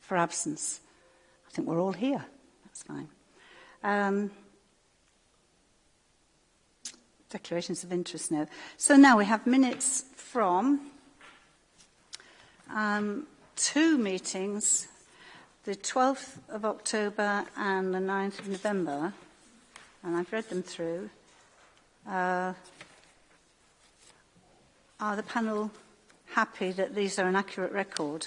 for absence? I think we're all here. That's fine. Um, declarations of interest now. So now we have minutes from um, two meetings the 12th of October and the 9th of November, and I've read them through, uh, are the panel happy that these are an accurate record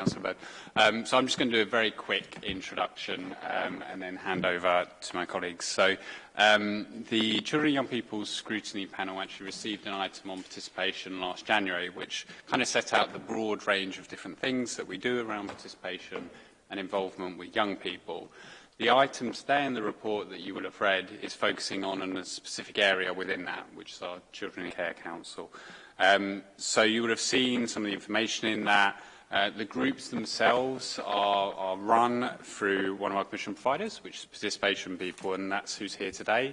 Councillor Bird. Um, so I'm just going to do a very quick introduction um, and then hand over to my colleagues. So um, the Children and Young People's Scrutiny Panel actually received an item on participation last January, which kind of set out the broad range of different things that we do around participation and involvement with young people. The item today in the report that you will have read is focusing on a specific area within that, which is our Children and Care Council. Um, so you would have seen some of the information in that, Uh, the groups themselves are, are run through one of our commission providers, which is Participation People, and that's who's here today.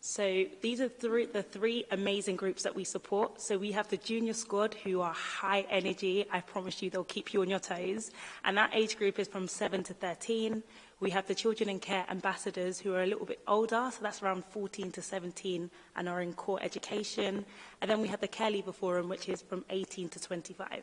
So these are three, the three amazing groups that we support. So we have the junior squad who are high energy. I promise you they'll keep you on your toes. And that age group is from 7 to 13. We have the children in care ambassadors who are a little bit older, so that's around 14 to 17 and are in core education. And then we have the care leaver forum, which is from 18 to 25.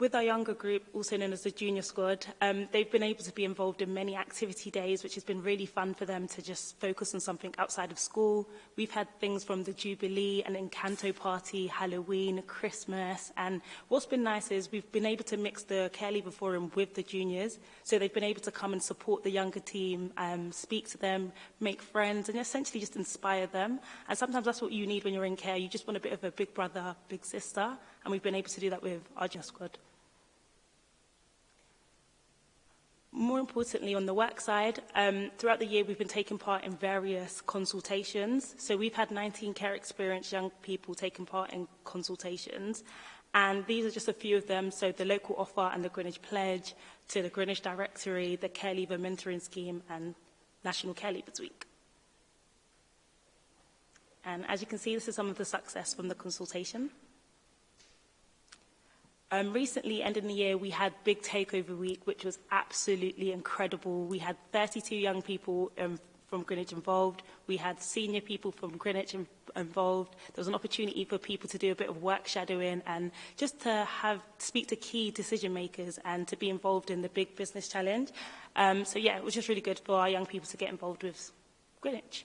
With our younger group, also known as the junior squad, um, they've been able to be involved in many activity days, which has been really fun for them to just focus on something outside of school. We've had things from the Jubilee and Encanto party, Halloween, Christmas, and what's been nice is we've been able to mix the Care Leaver Forum with the juniors, so they've been able to come and support the younger team, um, speak to them, make friends, and essentially just inspire them. And sometimes that's what you need when you're in care. You just want a bit of a big brother, big sister, and we've been able to do that with our junior squad. more importantly, on the work side, um, throughout the year we've been taking part in various consultations. So we've had 19 care experienced young people taking part in consultations. And these are just a few of them. So the local offer and the Greenwich Pledge to the Greenwich Directory, the Care Leaver Mentoring Scheme and National Care Leavers Week. And as you can see, this is some of the success from the consultation. Um, recently, end of the year, we had Big Takeover Week, which was absolutely incredible. We had 32 young people um, from Greenwich involved. We had senior people from Greenwich in involved. There was an opportunity for people to do a bit of work shadowing and just to have speak to key decision makers and to be involved in the big business challenge. Um, so yeah, it was just really good for our young people to get involved with Greenwich.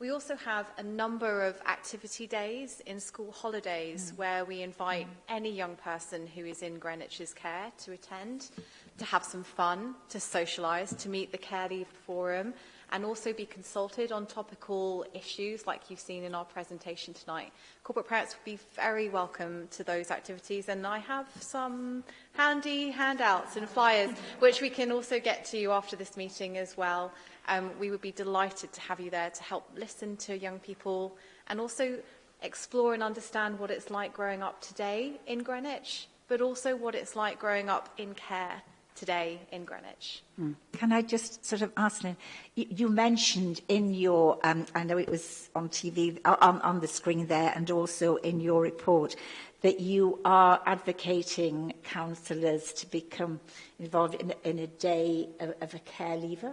We also have a number of activity days in school holidays mm. where we invite mm. any young person who is in Greenwich's care to attend, to have some fun, to socialise, to meet the Care Leave Forum, and also be consulted on topical issues like you've seen in our presentation tonight. Corporate parents would be very welcome to those activities and I have some handy handouts and flyers which we can also get to you after this meeting as well. Um, we would be delighted to have you there to help listen to young people and also explore and understand what it's like growing up today in Greenwich, but also what it's like growing up in care today in Greenwich. Mm. Can I just sort of ask, Lynn, you, you mentioned in your, um, I know it was on TV, uh, on, on the screen there, and also in your report, that you are advocating councillors to become involved in, in a day of, of a care leaver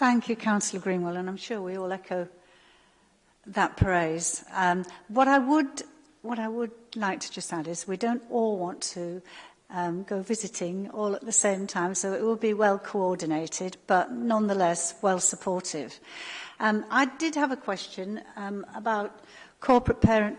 Thank you, Councillor Greenwell, and I'm sure we all echo that praise. Um, what I would what I would like to just add is we don't all want to um, go visiting all at the same time, so it will be well coordinated, but nonetheless well supportive. Um, I did have a question um, about corporate parenting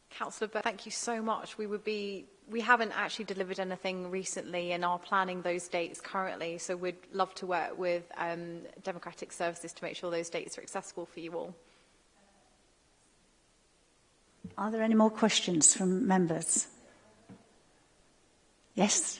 Councillor Burke, thank you so much. We would be we haven't actually delivered anything recently and are planning those dates currently. So we'd love to work with um, Democratic Services to make sure those dates are accessible for you all. Are there any more questions from members? Yes.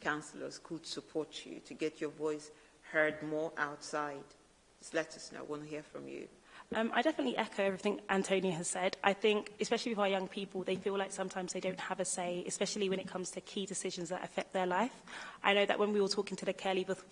councillors could support you to get your voice heard more outside? Just let us know. I want to hear from you. Um, I definitely echo everything Antonia has said. I think, especially with our young people, they feel like sometimes they don't have a say, especially when it comes to key decisions that affect their life. I know that when we were talking to the Care Leaver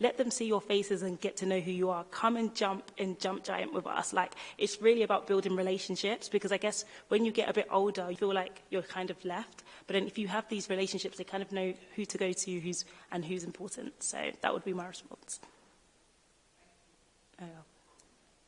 let them see your faces and get to know who you are. Come and jump and jump giant with us. Like, it's really about building relationships because I guess when you get a bit older, you feel like you're kind of left. But then if you have these relationships, they kind of know who to go to who's and who's important. So that would be my response. Oh.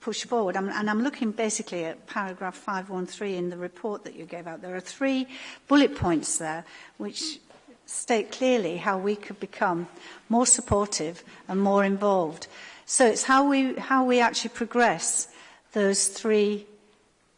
push forward. I'm, and I'm looking basically at paragraph 513 in the report that you gave out. There are three bullet points there which state clearly how we could become more supportive and more involved. So it's how we, how we actually progress those three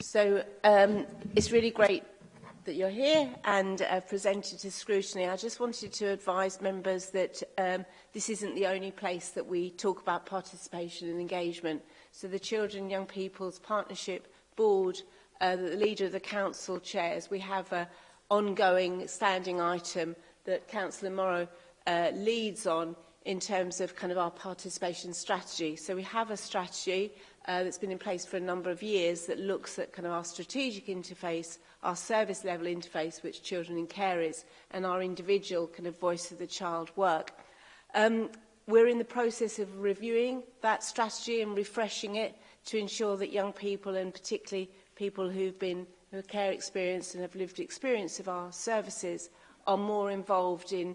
So um, it's really great that you're here and uh, presented to scrutiny. I just wanted to advise members that um, this isn't the only place that we talk about participation and engagement. So the Children Young People's Partnership board, uh, the leader of the council chairs, we have an ongoing standing item that Councillor Morrow uh, leads on in terms of kind of our participation strategy. So we have a strategy uh, that's been in place for a number of years that looks at kind of our strategic interface, our service level interface, which children in care is, and our individual kind of voice of the child work. Um, we're in the process of reviewing that strategy and refreshing it to ensure that young people and particularly people who've been who have care experience and have lived experience of our services are more involved in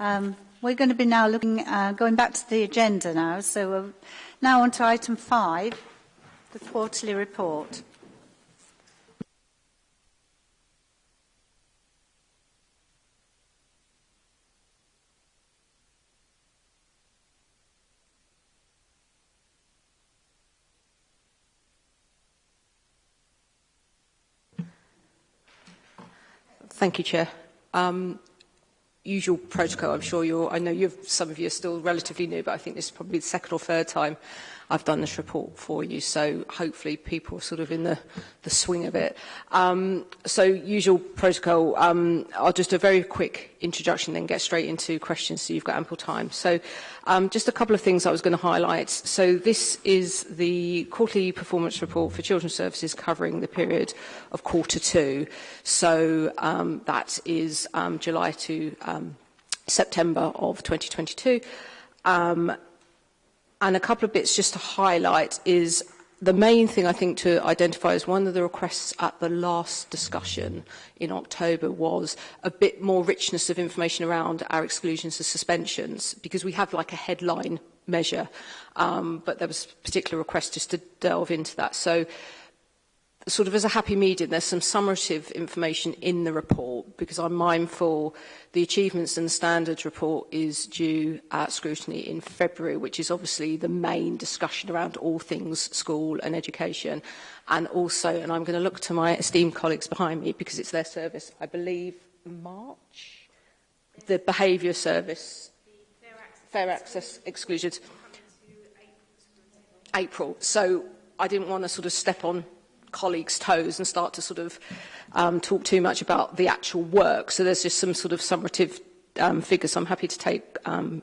Um, we're going to be now looking, uh, going back to the agenda now. So we're now on to item five, the quarterly report. Thank you, Chair. Um, usual protocol, I'm sure you're, I know you've, some of you are still relatively new, but I think this is probably the second or third time I've done this report for you. So hopefully people are sort of in the, the swing of it. Um, so usual protocol, um, I'll just a very quick introduction then get straight into questions so you've got ample time. So um, just a couple of things I was going to highlight. So this is the quarterly performance report for children's services covering the period of quarter two. So um, that is um, July to um, September of 2022. Um, And a couple of bits just to highlight is the main thing I think to identify is one of the requests at the last discussion in October was a bit more richness of information around our exclusions and suspensions because we have like a headline measure um, but there was a particular request just to delve into that so sort of as a happy medium, there's some summative information in the report because I'm mindful the achievements and standards report is due at scrutiny in February, which is obviously the main discussion around all things school and education. And also, and I'm going to look to my esteemed colleagues behind me because it's their service, I believe, March, the behaviour service, the fair access, fair access exclusions, April. So I didn't want to sort of step on colleagues' toes and start to sort of um, talk too much about the actual work. So there's just some sort of summative um, figure, So I'm happy to take um,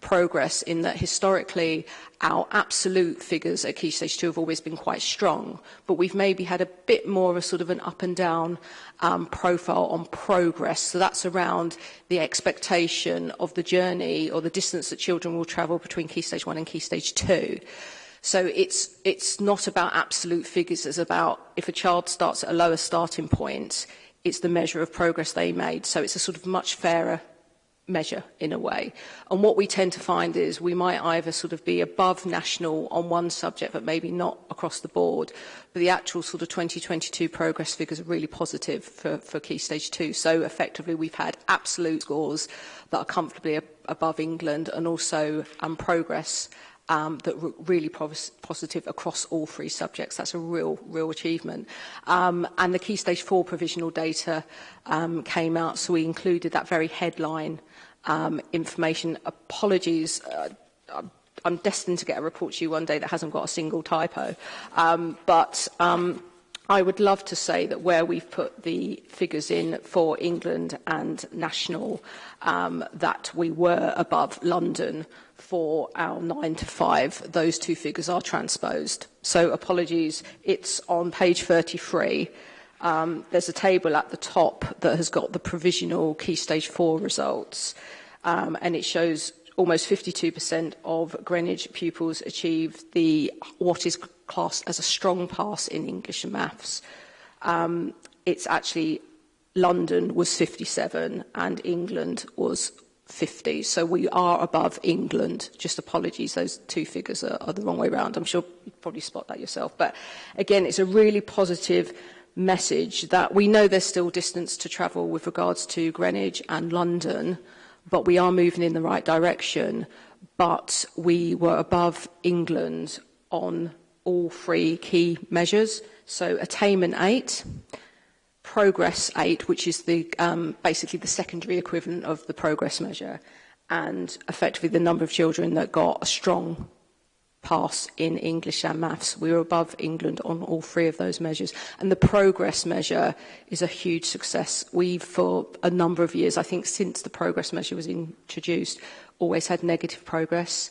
progress in that historically our absolute figures at Key Stage 2 have always been quite strong, but we've maybe had a bit more of a sort of an up and down um, profile on progress. So that's around the expectation of the journey or the distance that children will travel between Key Stage 1 and Key Stage 2. So it's, it's not about absolute figures, it's about if a child starts at a lower starting point, it's the measure of progress they made. So it's a sort of much fairer measure in a way. And what we tend to find is we might either sort of be above national on one subject, but maybe not across the board. But the actual sort of 2022 progress figures are really positive for, for key stage 2. So effectively, we've had absolute scores that are comfortably above England and also um, progress um, that were really positive across all three subjects. That's a real, real achievement. Um, and the key stage four provisional data um, came out, so we included that very headline um, information. Apologies, uh, I'm destined to get a report to you one day that hasn't got a single typo. Um, but um, I would love to say that where we've put the figures in for England and national, um, that we were above London for our 9 to 5, those two figures are transposed. So apologies, it's on page 33. Um, there's a table at the top that has got the provisional key stage 4 results, um, and it shows almost 52% of Greenwich pupils achieve the what is classed as a strong pass in English and maths. Um, it's actually London was 57 and England was 50. So we are above England. Just apologies, those two figures are, are the wrong way round. I'm sure you probably spot that yourself. But again, it's a really positive message that we know there's still distance to travel with regards to Greenwich and London, but we are moving in the right direction. But we were above England on all three key measures. So attainment 8, progress eight, which is the um, basically the secondary equivalent of the progress measure, and effectively the number of children that got a strong pass in English and maths. We were above England on all three of those measures. And the progress measure is a huge success. We've, for a number of years, I think since the progress measure was introduced, always had negative progress.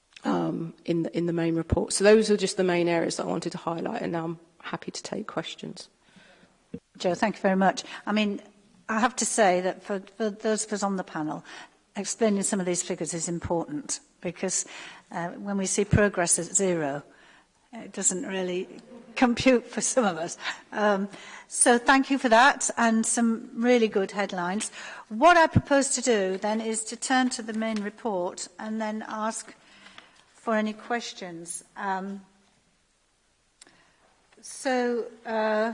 um, in, the, in the main report. So those are just the main areas that I wanted to highlight, and now I'm happy to take questions. Joe, thank you very much. I mean, I have to say that for, for those of us on the panel, explaining some of these figures is important because uh, when we see progress at zero, it doesn't really compute for some of us. Um, so thank you for that and some really good headlines. What I propose to do then is to turn to the main report and then ask for any questions. Um, so, uh,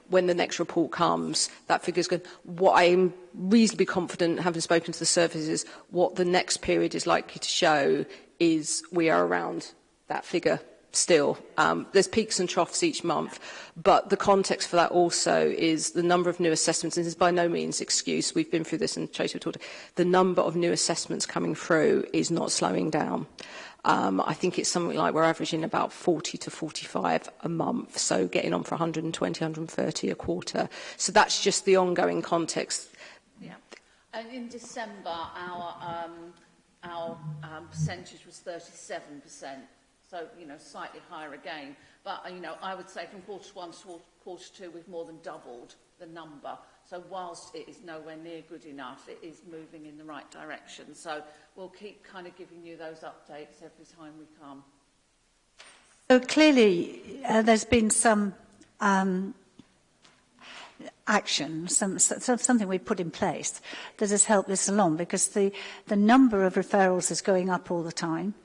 when the next report comes, that figure's going. What I'm reasonably confident, having spoken to the services, what the next period is likely to show is we are around that figure still. Um, there's peaks and troughs each month, but the context for that also is the number of new assessments, and this is by no means excuse, we've been through this and Tracy talked, the number of new assessments coming through is not slowing down. Um, I think it's something like we're averaging about 40 to 45 a month, so getting on for 120, 130 a quarter. So that's just the ongoing context. Yeah. And in December, our, um, our um, percentage was 37% so you know slightly higher again. But you know I would say from quarter to one to quarter two we've more than doubled the number. So whilst it is nowhere near good enough, it is moving in the right direction. So we'll keep kind of giving you those updates every time we come. So clearly uh, there's been some um, action, some, some, something we put in place that has helped this along because the, the number of referrals is going up all the time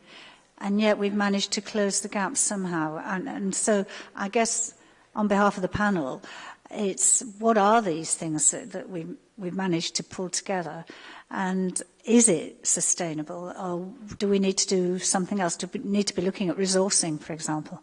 and yet we've managed to close the gap somehow. And, and so I guess on behalf of the panel, it's what are these things that, that we, we've managed to pull together? And is it sustainable or do we need to do something else? Do we need to be looking at resourcing, for example?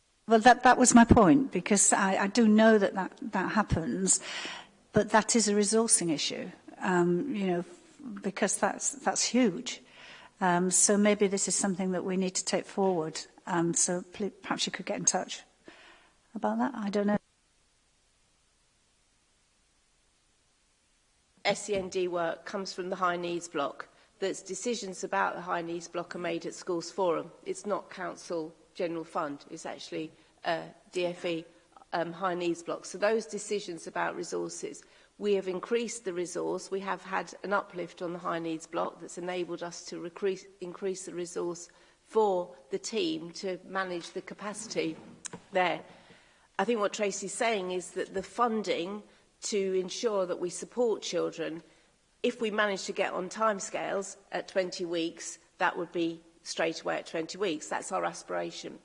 well, that, that was my point, because I, I do know that, that that happens, but that is a resourcing issue, um, you know, because that's, that's huge. Um, so maybe this is something that we need to take forward. Um, so please, perhaps you could get in touch about that. I don't know. SEND work comes from the high needs block. That's decisions about the high needs block are made at schools forum. It's not council general fund. is actually uh, DFE um, high needs blocks. So those decisions about resources, we have increased the resource. We have had an uplift on the high needs block that's enabled us to increase the resource for the team to manage the capacity there. I think what Tracy's saying is that the funding to ensure that we support children, if we manage to get on timescales at 20 weeks, that would be straight away at 20 weeks. That's our aspiration.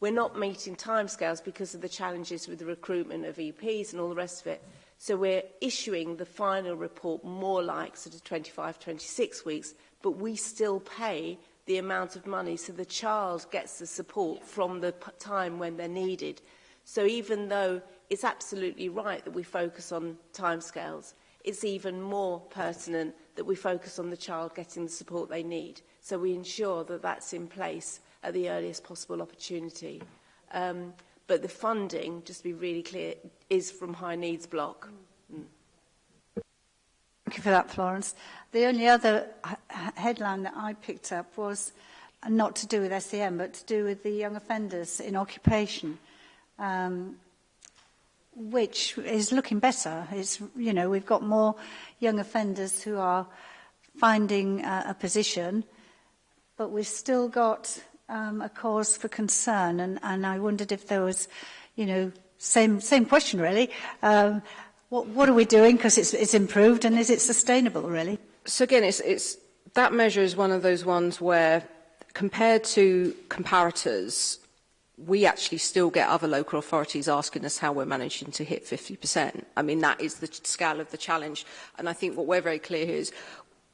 We're not meeting timescales because of the challenges with the recruitment of EPs and all the rest of it. So we're issuing the final report more like sort of 25, 26 weeks, but we still pay the amount of money so the child gets the support yeah. from the time when they're needed. So even though it's absolutely right that we focus on timescales, it's even more pertinent that we focus on the child getting the support they need. So we ensure that that's in place at the earliest possible opportunity. Um, but the funding, just to be really clear, is from high needs block. Mm. mm. Thank you for that, Florence. The only other headline that I picked up was not to do with SEM, but to do with the young offenders in occupation, um, which is looking better. It's, you know, we've got more young offenders who are finding uh, a position, but we've still got um, a cause for concern, and, and I wondered if there was, you know, same same question really. Um, what what are we doing? Because it's it's improved, and is it sustainable really? So again, it's it's that measure is one of those ones where, compared to comparators, we actually still get other local authorities asking us how we're managing to hit 50%. I mean, that is the scale of the challenge. And I think what we're very clear here is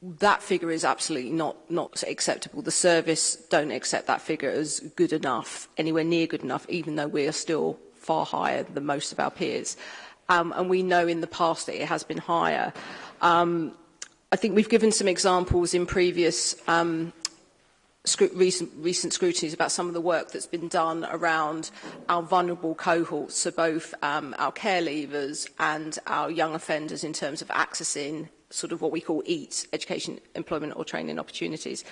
that figure is absolutely not, not acceptable. The service don't accept that figure as good enough, anywhere near good enough, even though we are still far higher than most of our peers. Um, and we know in the past that it has been higher. Um, I think we've given some examples in previous um, recent, recent scrutinies about some of the work that's been done around our vulnerable cohorts, so both um, our care leavers and our young offenders in terms of accessing sort of what we call EAT, education, employment or training opportunities.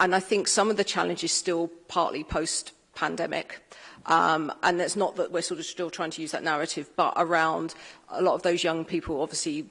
And I think some of the challenge is still partly post-pandemic. Um, and it's not that we're sort of still trying to use that narrative, but around a lot of those young people obviously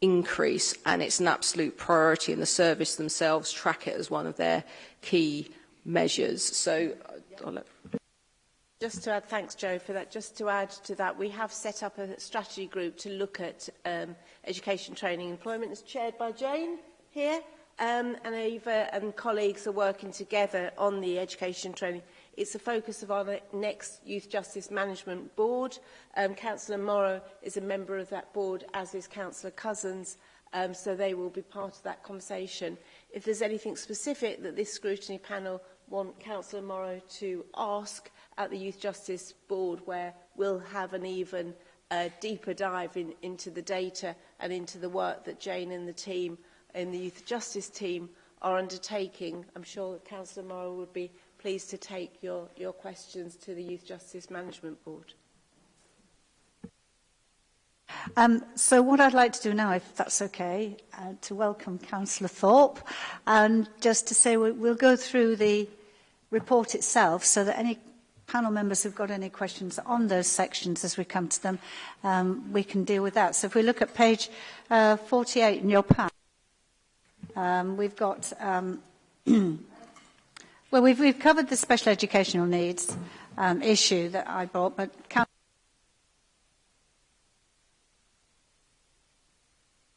increase and it's an absolute priority and the service themselves track it as one of their key measures. So uh, I'll let Just to add, thanks Joe for that, just to add to that, we have set up a strategy group to look at um, education, training, employment. It's chaired by Jane here, um, and Ava and colleagues are working together on the education training. It's the focus of our next Youth Justice Management Board. Um, Councillor Morrow is a member of that board, as is Councillor Cousins, um, so they will be part of that conversation. If there's anything specific that this scrutiny panel want Councillor Morrow to ask, at the Youth Justice Board where we'll have an even uh, deeper dive in, into the data and into the work that Jane and the team in the Youth Justice team are undertaking. I'm sure Councillor Morrow would be pleased to take your, your questions to the Youth Justice Management Board. Um, so what I'd like to do now, if that's okay, uh, to welcome Councillor Thorpe and just to say we, we'll go through the report itself so that any panel members have got any questions on those sections as we come to them, um, we can deal with that. So if we look at page uh, 48 in your pack, um, we've got... Um, well, we've, we've covered the special educational needs um, issue that I brought, but... Can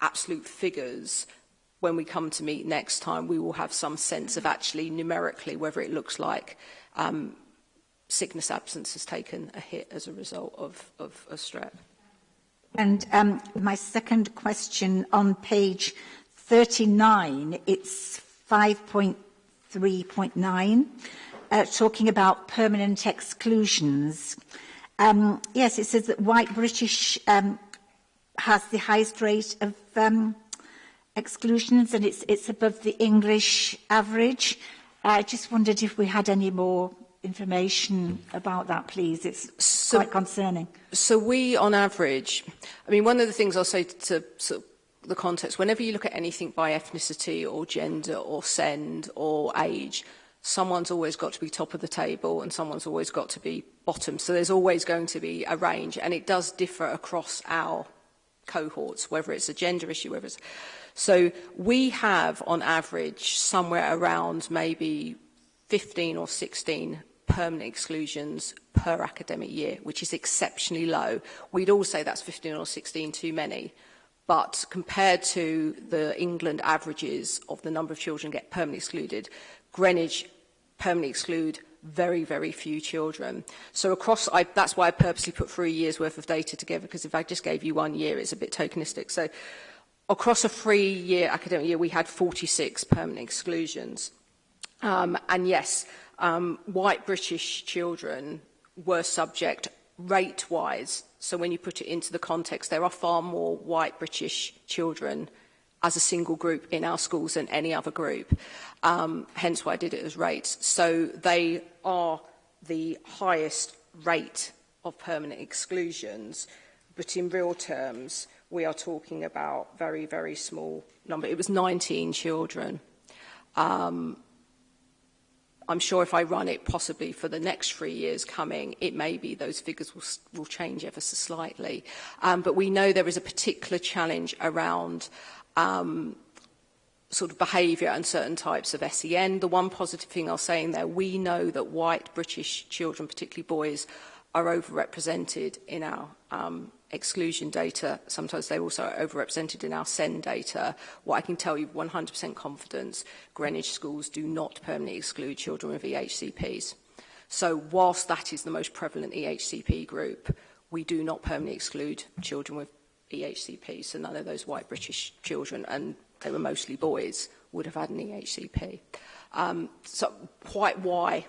absolute figures, when we come to meet next time, we will have some sense of actually numerically whether it looks like um, sickness absence has taken a hit as a result of, of a strep. And um, my second question on page 39, it's 5.3.9, uh, talking about permanent exclusions. Um, yes, it says that white British um, has the highest rate of um, exclusions and it's, it's above the English average. I just wondered if we had any more information about that, please. It's so, quite concerning. So we, on average, I mean, one of the things I'll say to, to sort of the context, whenever you look at anything by ethnicity or gender or send or age, someone's always got to be top of the table and someone's always got to be bottom. So there's always going to be a range and it does differ across our cohorts, whether it's a gender issue, whether it's... So we have, on average, somewhere around maybe 15 or 16 permanent exclusions per academic year, which is exceptionally low. We'd all say that's 15 or 16 too many. But compared to the England averages of the number of children get permanently excluded, Greenwich permanently exclude very, very few children. So across, I, that's why I purposely put three years worth of data together, because if I just gave you one year, it's a bit tokenistic. So across a three-year academic year, we had 46 permanent exclusions. Um, and yes, um, white British children were subject rate-wise. So when you put it into the context, there are far more white British children as a single group in our schools than any other group. Um, hence why I did it as rates. So they are the highest rate of permanent exclusions, but in real terms, we are talking about very, very small number. It was 19 children. Um, I'm sure if I run it possibly for the next three years coming, it may be those figures will, will change ever so slightly. Um, but we know there is a particular challenge around um, sort of behaviour and certain types of SEN. The one positive thing I'll say in there, we know that white British children, particularly boys, are overrepresented in our um, exclusion data, sometimes they also overrepresented in our SEND data. What I can tell you 100% confidence, Greenwich schools do not permanently exclude children with EHCPs. So whilst that is the most prevalent EHCP group, we do not permanently exclude children with EHCPs. so none of those white British children, and they were mostly boys, would have had an EHCP. Um, so quite why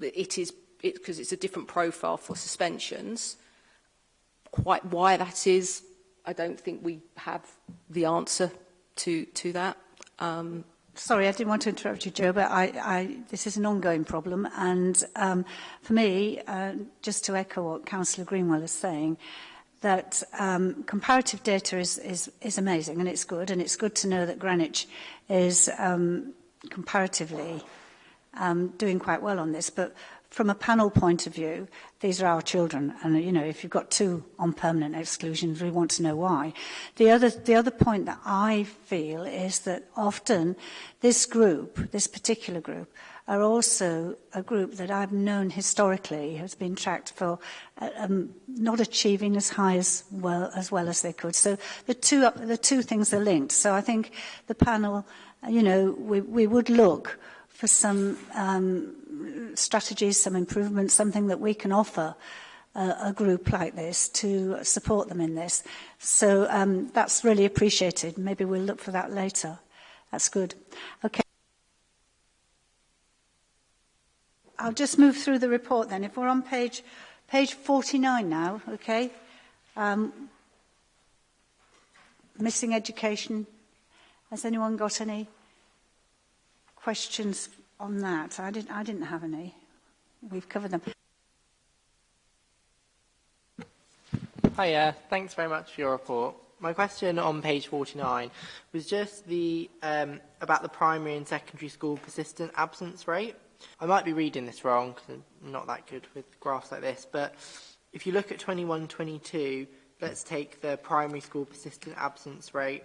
it is, because it, it's a different profile for suspensions, quite why that is, I don't think we have the answer to, to that. Um, Sorry, I didn't want to interrupt you, Joe, but I, I, this is an ongoing problem. And um, for me, uh, just to echo what Councillor Greenwell is saying, that um, comparative data is, is, is amazing and it's good. And it's good to know that Greenwich is um, comparatively um, doing quite well on this. But from a panel point of view, these are our children. And, you know, if you've got two on permanent exclusion, we want to know why. The other, the other point that I feel is that often this group, this particular group, are also a group that I've known historically has been tracked for uh, um, not achieving as high as well as well as they could. So the two the two things are linked. So I think the panel, you know, we we would look for some um, strategies, some improvements, something that we can offer uh, a group like this to support them in this. So um, that's really appreciated. Maybe we'll look for that later. That's good. Okay. I'll just move through the report then. If we're on page, page 49 now, okay? Um, missing education. Has anyone got any questions on that, I didn't, I didn't have any. We've covered them. Hiya, thanks very much for your report. My question on page 49 was just the um, about the primary and secondary school persistent absence rate. I might be reading this wrong because I'm not that good with graphs like this, but if you look at 21-22, let's take the primary school persistent absence rate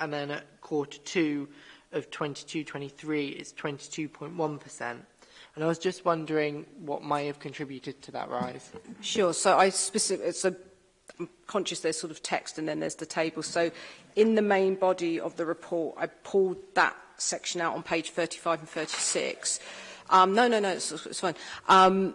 and then at quarter two of 22-23 it's 22.1%. And I was just wondering what may have contributed to that rise. Sure. So I specific, so conscious there's sort of text and then there's the table. So in the main body of the report, I pulled that section out on page 35 and 36. Um, no, no, no, it's, it's fine. Um,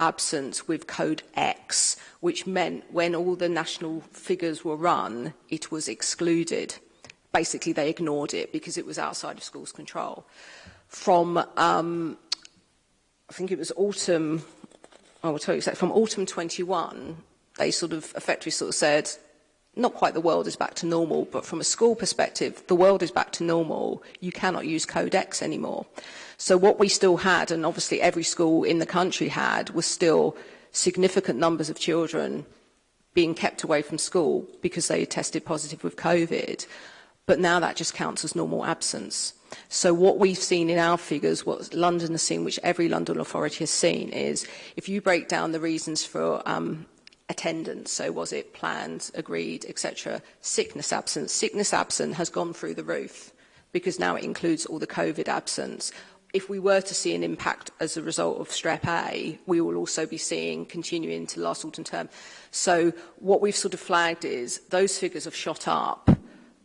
absence with code X, which meant when all the national figures were run, it was excluded. Basically, they ignored it because it was outside of schools' control. From, um, I think it was autumn, I will tell you exactly, from autumn 21, they sort of effectively sort of said, not quite the world is back to normal, but from a school perspective, the world is back to normal. You cannot use Codex anymore. So what we still had, and obviously every school in the country had, was still significant numbers of children being kept away from school because they had tested positive with COVID. But now that just counts as normal absence. So what we've seen in our figures, what London has seen, which every London authority has seen, is if you break down the reasons for um, attendance, so was it planned, agreed, etc. Sickness absence. Sickness absence has gone through the roof because now it includes all the COVID absence. If we were to see an impact as a result of strep A, we will also be seeing continuing to last autumn term. So what we've sort of flagged is those figures have shot up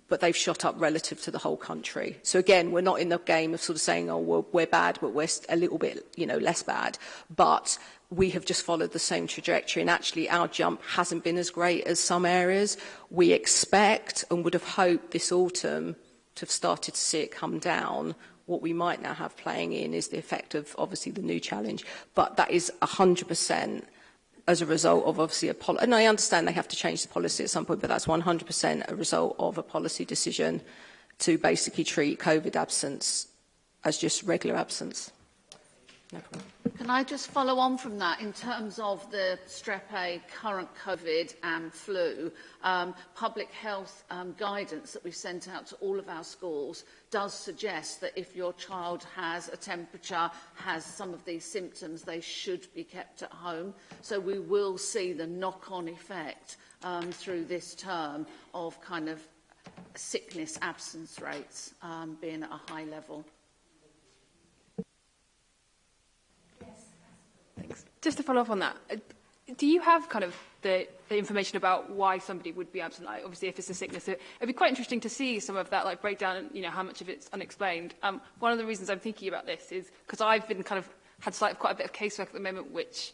but they've shot up relative to the whole country. So again, we're not in the game of sort of saying, oh, we're, we're bad, but we're a little bit, you know, less bad. But we have just followed the same trajectory and actually our jump hasn't been as great as some areas. We expect and would have hoped this autumn to have started to see it come down. What we might now have playing in is the effect of obviously the new challenge, but that is 100% as a result of obviously a policy, and I understand they have to change the policy at some point, but that's 100% a result of a policy decision to basically treat COVID absence as just regular absence. No problem. Can I just follow on from that in terms of the strep A, current COVID and flu? Um, public health um, guidance that we've sent out to all of our schools does suggest that if your child has a temperature, has some of these symptoms, they should be kept at home. So we will see the knock-on effect um, through this term of kind of sickness absence rates um, being at a high level. Thanks. Just to follow up on that, uh, do you have kind of the, the information about why somebody would be absent? Like, obviously, if it's a sickness, it, it'd be quite interesting to see some of that like breakdown. you know, how much of it's unexplained. Um, one of the reasons I'm thinking about this is because I've been kind of had sight of quite a bit of casework at the moment, which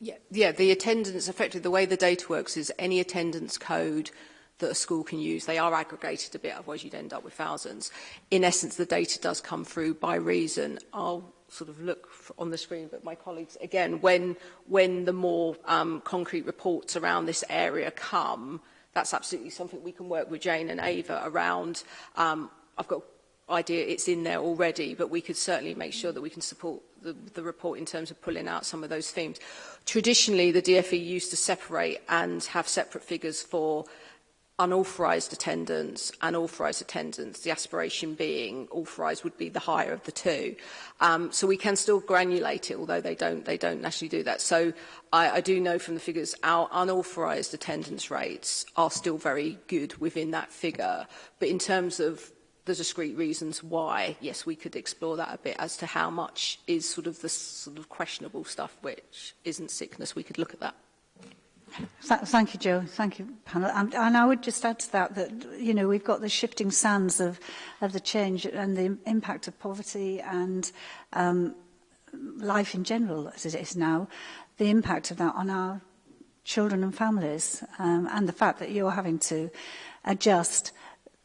Yeah, yeah, the attendance, effectively the way the data works is any attendance code that a school can use. They are aggregated a bit, otherwise you'd end up with thousands. In essence, the data does come through by reason. I'll sort of look on the screen, but my colleagues, again, when, when the more um, concrete reports around this area come, that's absolutely something we can work with Jane and Ava around. Um, I've got idea it's in there already, but we could certainly make sure that we can support the, the report in terms of pulling out some of those themes. Traditionally, the DFE used to separate and have separate figures for unauthorised attendance and authorised attendance, the aspiration being authorised would be the higher of the two. Um, so we can still granulate it, although they don't, they don't actually do that. So I, I do know from the figures our unauthorised attendance rates are still very good within that figure. But in terms of the discrete reasons why, yes, we could explore that a bit as to how much is sort of the sort of questionable stuff which isn't sickness. We could look at that. thank you, Joe. Thank you, panel. And, and I would just add to that that, you know, we've got the shifting sands of, of the change and the impact of poverty and um, life in general as it is now, the impact of that on our children and families um, and the fact that you're having to adjust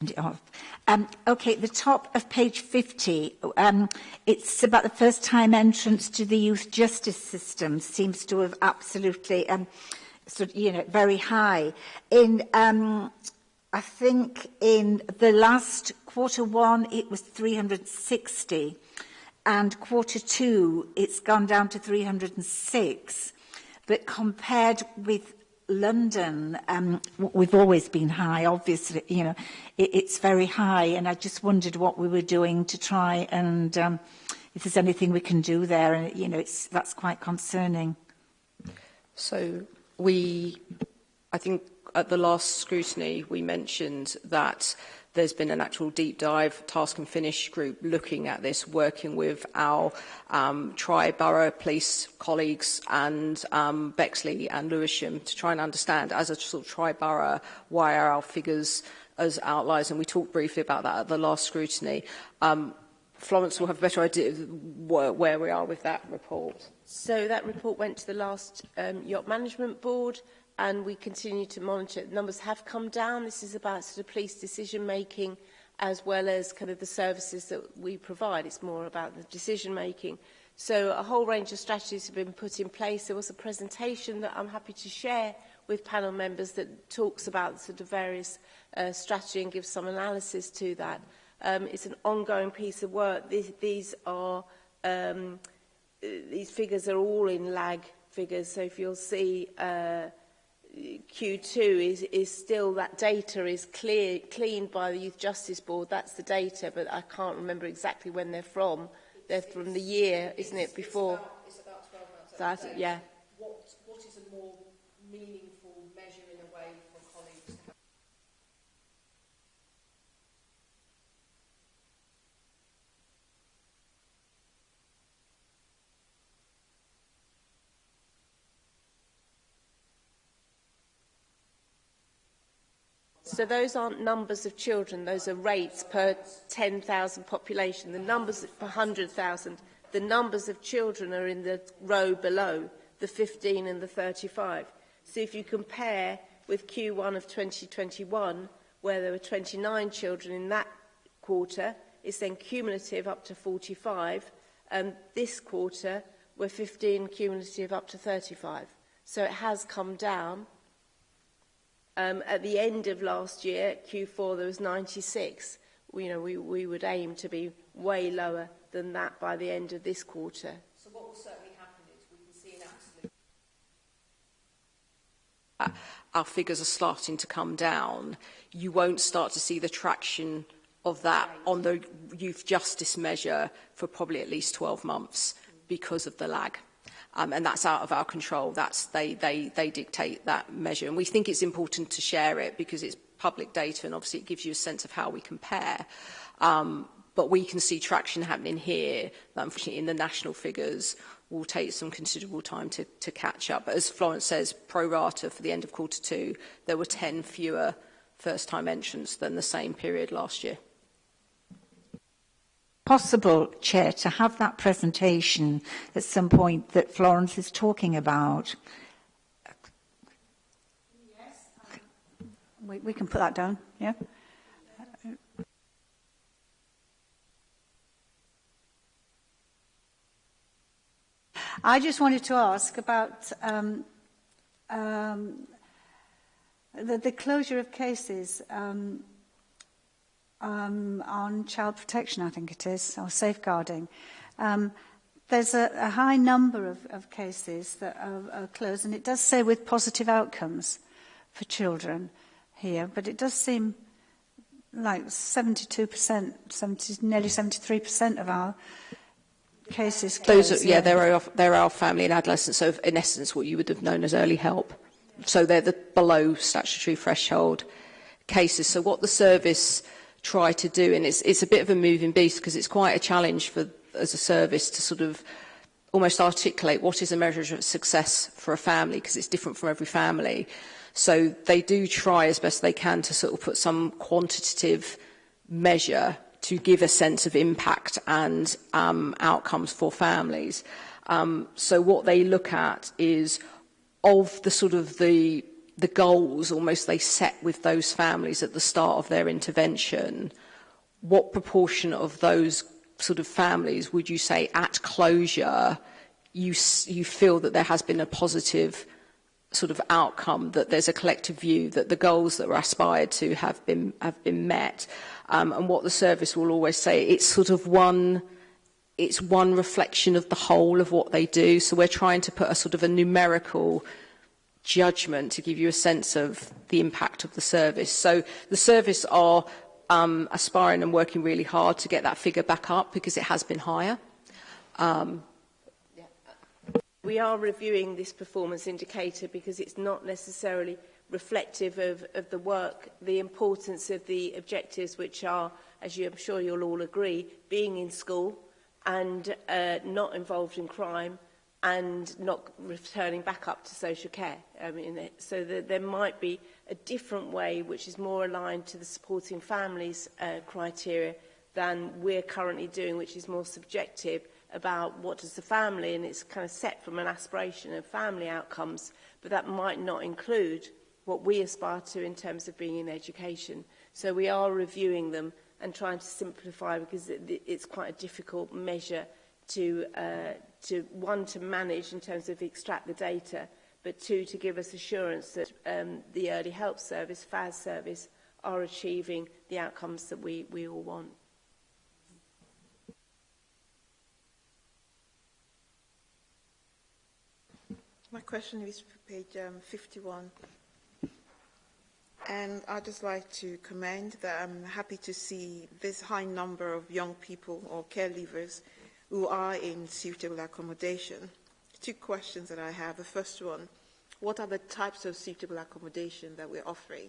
turned it off. Um, okay, the top of page 50, um, it's about the first time entrance to the youth justice system seems to have absolutely, um, sort of, you know, very high. In, um, I think in the last quarter one, it was 360 and quarter two, it's gone down to 306. But compared with London, um, we've always been high, obviously, you know, it, it's very high, and I just wondered what we were doing to try and um, if there's anything we can do there, and you know, it's that's quite concerning. So we, I think at the last scrutiny, we mentioned that there's been an actual deep dive task and finish group looking at this, working with our um, tri-borough police colleagues and um, Bexley and Lewisham to try and understand as a sort of tri-borough why are our figures as outliers, and we talked briefly about that at the last scrutiny. Um, Florence will have a better idea of where we are with that report. So that report went to the last um, Yacht Management Board and we continue to monitor. The numbers have come down. This is about sort of police decision making as well as kind of the services that we provide. It's more about the decision making. So a whole range of strategies have been put in place. There was a presentation that I'm happy to share with panel members that talks about sort of various uh, strategy and gives some analysis to that. Um, it's an ongoing piece of work. These, these are um, uh, these figures are all in lag figures. So if you'll see uh, Q2 is, is still that data is clear, cleaned by the Youth Justice Board. That's the data, but I can't remember exactly when they're from. They're from the year, isn't it, before? It's about, it's about 12 months. That, yeah. What, what is a more meaningful So those aren't numbers of children, those are rates per 10,000 population. The numbers per 100,000, the numbers of children are in the row below, the 15 and the 35. So if you compare with Q1 of 2021, where there were 29 children in that quarter, it's then cumulative up to 45. And this quarter, we're 15 cumulative up to 35. So it has come down. Um, at the end of last year, Q4, there was 96. We, you know, we, we would aim to be way lower than that by the end of this quarter. So what will certainly happen is we can see an absolute... Uh, our figures are starting to come down. You won't start to see the traction of that right. on the youth justice measure for probably at least 12 months mm. because of the lag um, and that's out of our control. That's, they, they, they dictate that measure. And we think it's important to share it because it's public data and obviously it gives you a sense of how we compare. Um, but we can see traction happening here that unfortunately in the national figures will take some considerable time to, to catch up. But as Florence says, pro rata for the end of quarter two, there were 10 fewer first-time entrants than the same period last year possible, Chair, to have that presentation at some point that Florence is talking about? Yes. We, we can put that down, yeah. I just wanted to ask about um, um, the, the closure of cases. Um, um, on child protection, I think it is, or safeguarding. Um, there's a, a high number of, of cases that are, are closed, and it does say with positive outcomes for children here, but it does seem like 72%, 70, nearly 73% hmm. of our cases closed. Those are, yeah, yeah. There, are, there are family and adolescents, so in essence what you would have known as early help. So they're the below statutory threshold cases. So what the service try to do. And it's, it's a bit of a moving beast because it's quite a challenge for as a service to sort of almost articulate what is a measure of success for a family because it's different from every family. So they do try as best they can to sort of put some quantitative measure to give a sense of impact and um, outcomes for families. Um, so what they look at is of the sort of the the goals almost they set with those families at the start of their intervention, what proportion of those sort of families would you say at closure you, you feel that there has been a positive sort of outcome that there's a collective view that the goals that were aspired to have been have been met um, and what the service will always say it's sort of one it's one reflection of the whole of what they do so we're trying to put a sort of a numerical judgment to give you a sense of the impact of the service. So the service are um, aspiring and working really hard to get that figure back up because it has been higher. Um, we are reviewing this performance indicator because it's not necessarily reflective of, of the work, the importance of the objectives which are, as you, I'm sure you'll all agree, being in school and uh, not involved in crime, and not returning back up to social care. I mean, So that there might be a different way which is more aligned to the supporting families uh, criteria than we're currently doing, which is more subjective about what does the family, and it's kind of set from an aspiration of family outcomes, but that might not include what we aspire to in terms of being in education. So we are reviewing them and trying to simplify because it, it's quite a difficult measure to uh, to, one, to manage in terms of extract the data, but two, to give us assurance that um, the early help service, FAS service, are achieving the outcomes that we, we all want. My question is for page um, 51. And I'd just like to commend that I'm happy to see this high number of young people or care leavers who are in suitable accommodation. Two questions that I have. The first one, what are the types of suitable accommodation that we're offering?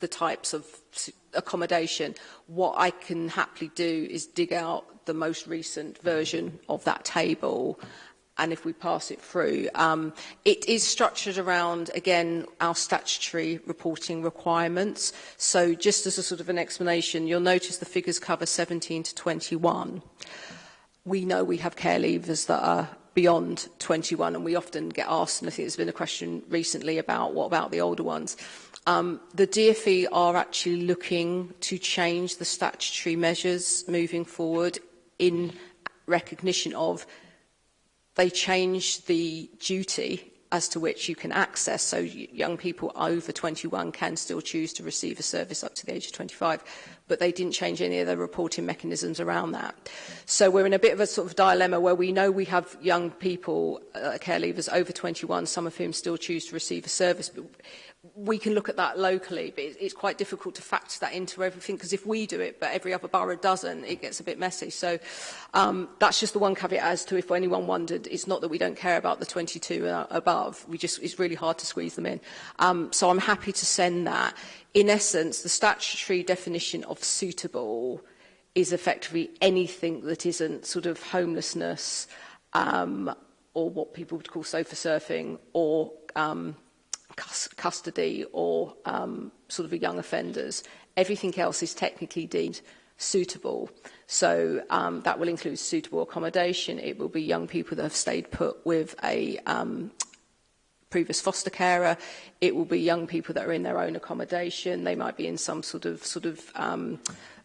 the types of accommodation. What I can happily do is dig out the most recent version of that table and if we pass it through. Um, it is structured around, again, our statutory reporting requirements. So just as a sort of an explanation, you'll notice the figures cover 17 to 21. We know we have care leavers that are beyond 21 and we often get asked, and I think there's been a question recently about what about the older ones. Um, the DFE are actually looking to change the statutory measures moving forward in recognition of They changed the duty as to which you can access, so young people over 21 can still choose to receive a service up to the age of 25, but they didn't change any of the reporting mechanisms around that. So we're in a bit of a sort of dilemma where we know we have young people, uh, care leavers over 21, some of whom still choose to receive a service, but we can look at that locally, but it's quite difficult to factor that into everything because if we do it, but every other borough doesn't, it gets a bit messy. So um, that's just the one caveat as to if anyone wondered, it's not that we don't care about the 22 and above. We just, it's really hard to squeeze them in. Um, so I'm happy to send that. In essence, the statutory definition of suitable is effectively anything that isn't sort of homelessness um, or what people would call sofa surfing or um, cus custody or um, sort of young offenders. Everything else is technically deemed suitable. So um, that will include suitable accommodation. It will be young people that have stayed put with a um, previous foster carer. It will be young people that are in their own accommodation. They might be in some sort of sort of um,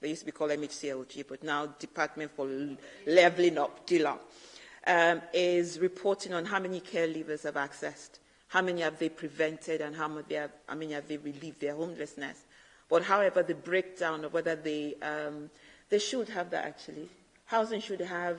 they used to be called MHCLG, but now Department for Leveling Up, DILA, um, is reporting on how many care leavers have accessed, how many have they prevented and how many have, how many have they relieved their homelessness. But however, the breakdown of whether they, um, they should have that actually. Housing should have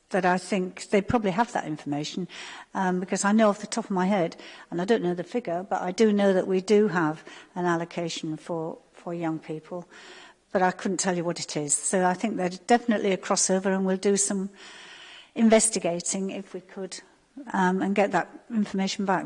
that I think they probably have that information um, because I know off the top of my head, and I don't know the figure, but I do know that we do have an allocation for, for young people, but I couldn't tell you what it is. So I think there's definitely a crossover and we'll do some investigating if we could um, and get that information back.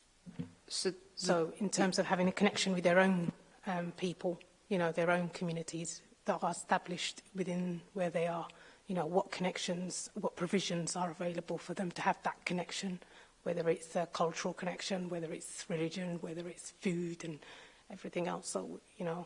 So, so in terms of having a connection with their own um, people, you know, their own communities that are established within where they are, you know, what connections, what provisions are available for them to have that connection whether it's a cultural connection, whether it's religion, whether it's food and everything else. So, you know,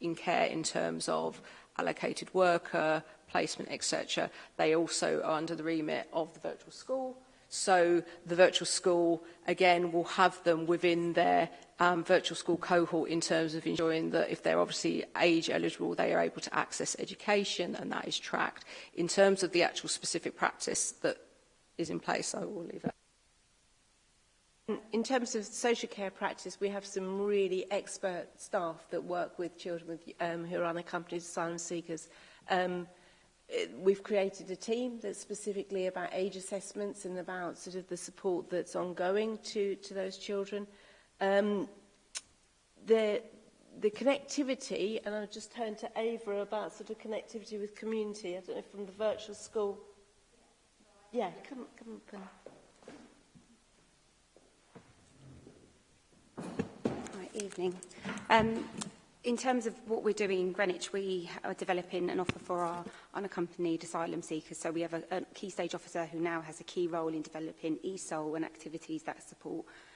in care in terms of allocated worker placement etc they also are under the remit of the virtual school So the virtual school, again, will have them within their um, virtual school cohort in terms of ensuring that if they're obviously age eligible, they are able to access education and that is tracked. In terms of the actual specific practice that is in place, I will leave it. In terms of social care practice, we have some really expert staff that work with children with, um, who are unaccompanied asylum seekers. Um, Uh, we've created a team that's specifically about age assessments and about sort of the support that's ongoing to, to those children. Um, the, the connectivity, and I'll just turn to Ava about sort of connectivity with community, I don't know, from the virtual school. Yeah, come, come up and... Right, evening. Um, in terms of what we're doing in Greenwich, we are developing an offer for our unaccompanied asylum seekers. So we have a, a key stage officer who now has a key role in developing ESOL and activities that support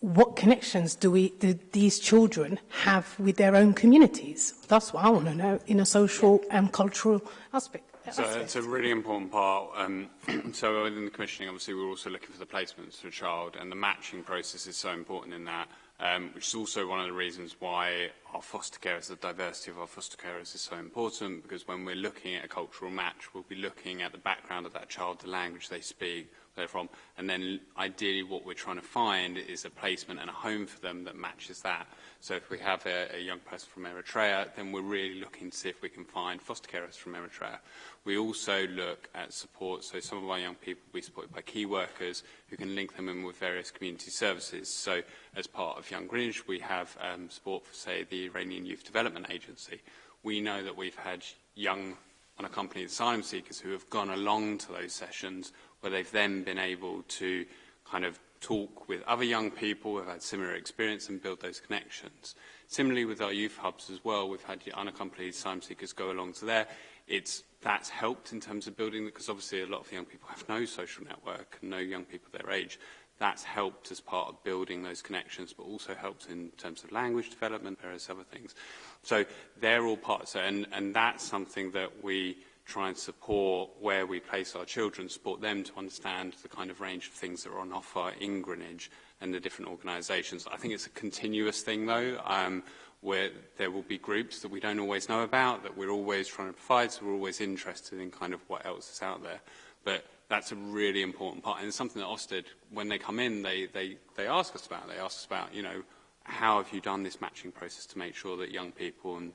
what connections do we do these children have with their own communities? That's what I want to know in a social and cultural aspect. So uh, it's a really important part. Um, so within the commissioning, obviously, we're also looking for the placements for a child, and the matching process is so important in that, um, which is also one of the reasons why our foster carers, the diversity of our foster carers is so important, because when we're looking at a cultural match, we'll be looking at the background of that child, the language they speak, they're from. And then ideally what we're trying to find is a placement and a home for them that matches that. So if we have a, a young person from Eritrea, then we're really looking to see if we can find foster carers from Eritrea. We also look at support. So some of our young people will be supported by key workers who can link them in with various community services. So as part of Young Greenwich, we have um, support for, say, the Iranian Youth Development Agency. We know that we've had young unaccompanied asylum seekers who have gone along to those sessions where they've then been able to kind of talk with other young people who have had similar experience and build those connections. Similarly with our youth hubs as well, we've had unaccompanied asylum seekers go along to there. It's, that's helped in terms of building, because obviously a lot of young people have no social network and no young people their age. That's helped as part of building those connections, but also helps in terms of language development, various other things. So they're all parts, and, and that's something that we try and support where we place our children, support them to understand the kind of range of things that are on offer in Greenwich and the different organisations. I think it's a continuous thing, though, um, where there will be groups that we don't always know about, that we're always trying to provide, so we're always interested in kind of what else is out there. But that's a really important part. And it's something that Ofsted, when they come in, they, they, they ask us about. They ask us about, you know, how have you done this matching process to make sure that young people and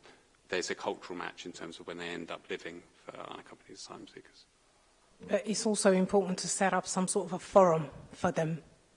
there's a cultural match in terms of when they end up living for unaccompanied asylum seekers. But uh, it's also important to set up some sort of a forum for them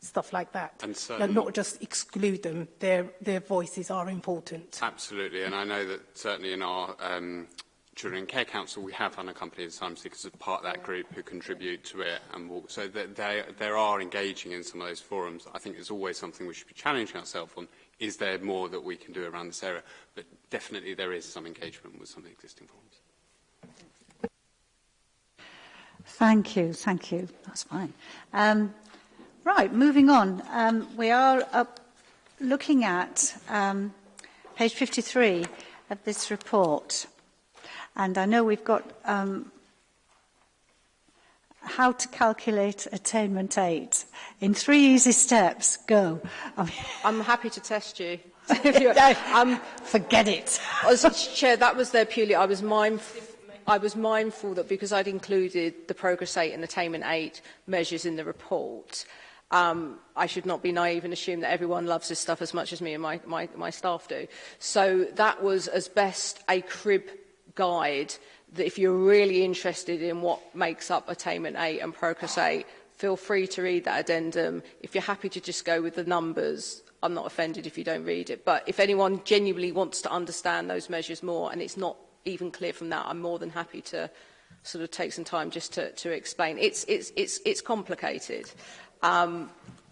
stuff like that. And so, no, not just exclude them, their, their voices are important. Absolutely, and I know that certainly in our um, Children and Care Council, we have unaccompanied asylum seekers as part of that group who contribute to it and walk. So that they, they are engaging in some of those forums. I think it's always something we should be challenging ourselves on is there more that we can do around this area? But definitely there is some engagement with some of the existing forms. Thank you, thank you. That's fine. Um, right, moving on. Um, we are up looking at um, page 53 of this report. And I know we've got um, how to calculate attainment aid in three easy steps. Go. I'm, I'm happy to test you. no, um, forget it. as Chair, that was there purely. I was mindful. I was mindful that because I'd included the Progress eight and Attainment eight measures in the report, um, I should not be naive and assume that everyone loves this stuff as much as me and my, my, my staff do. So that was as best a crib guide that if you're really interested in what makes up Attainment 8 and Progress 8, feel free to read that addendum. If you're happy to just go with the numbers, I'm not offended if you don't read it. But if anyone genuinely wants to understand those measures more and it's not even clear from that, I'm more than happy to sort of take some time just to, to explain. It's, it's, it's, it's complicated. Um,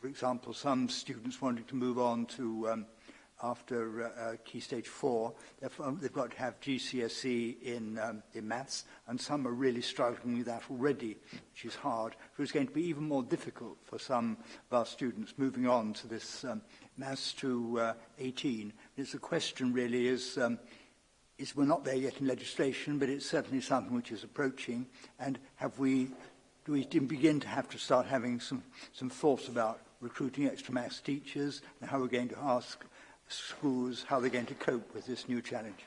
for example, some students wanting to move on to um, after uh, uh, Key Stage 4, they've, um, they've got to have GCSE in, um, in maths, and some are really struggling with that already, which is hard. So it's going to be even more difficult for some of our students moving on to this um, maths to uh, 18. It's a question really is, um, is we're not there yet in legislation, but it's certainly something which is approaching, and have we do we begin to have to start having some, some thoughts about recruiting extra maths teachers and how we're going to ask schools how they're going to cope with this new challenge.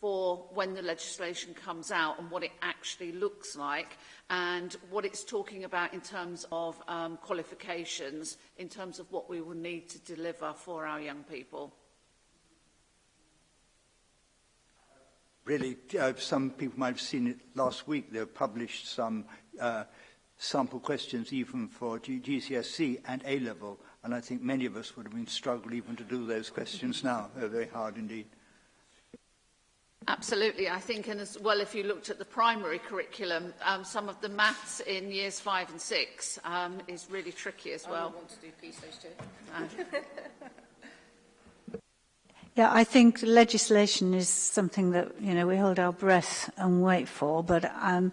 for when the legislation comes out and what it actually looks like and what it's talking about in terms of um, qualifications, in terms of what we will need to deliver for our young people. really, uh, some people might have seen it last week, they published some uh, sample questions even for G GCSE and A-level, and I think many of us would have been struggling even to do those questions now. They're very hard indeed. Absolutely, I think, and as well, if you looked at the primary curriculum, um, some of the maths in years five and six um, is really tricky as well. I want to do PSOs too. Uh, Yeah, I think legislation is something that, you know, we hold our breath and wait for, but um,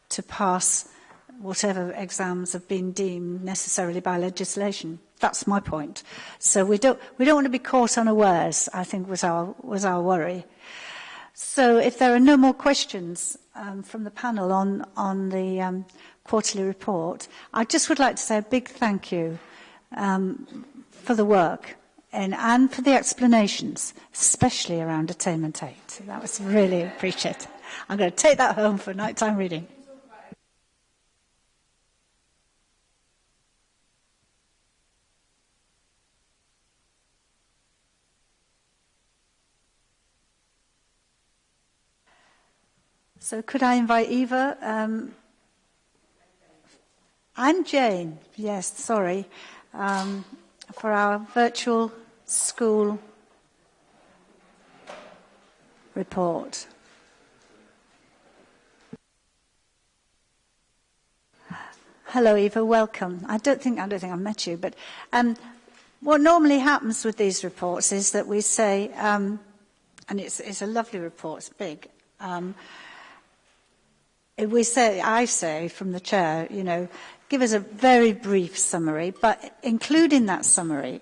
to pass whatever exams have been deemed necessarily by legislation. That's my point. So we don't, we don't want to be caught unawares, I think was our, was our worry. So if there are no more questions um, from the panel on, on the um, quarterly report, I just would like to say a big thank you um, for the work and, and for the explanations, especially around attainment 8. That was really appreciated. I'm going to take that home for nighttime reading. So could I invite Eva? Um, and Jane, yes, sorry, um, for our virtual school report. Hello, Eva. Welcome. I don't think I don't think I met you, but um, what normally happens with these reports is that we say, um, and it's, it's, a lovely report. It's big. Um, we say, I say from the chair, you know, give us a very brief summary, but including that summary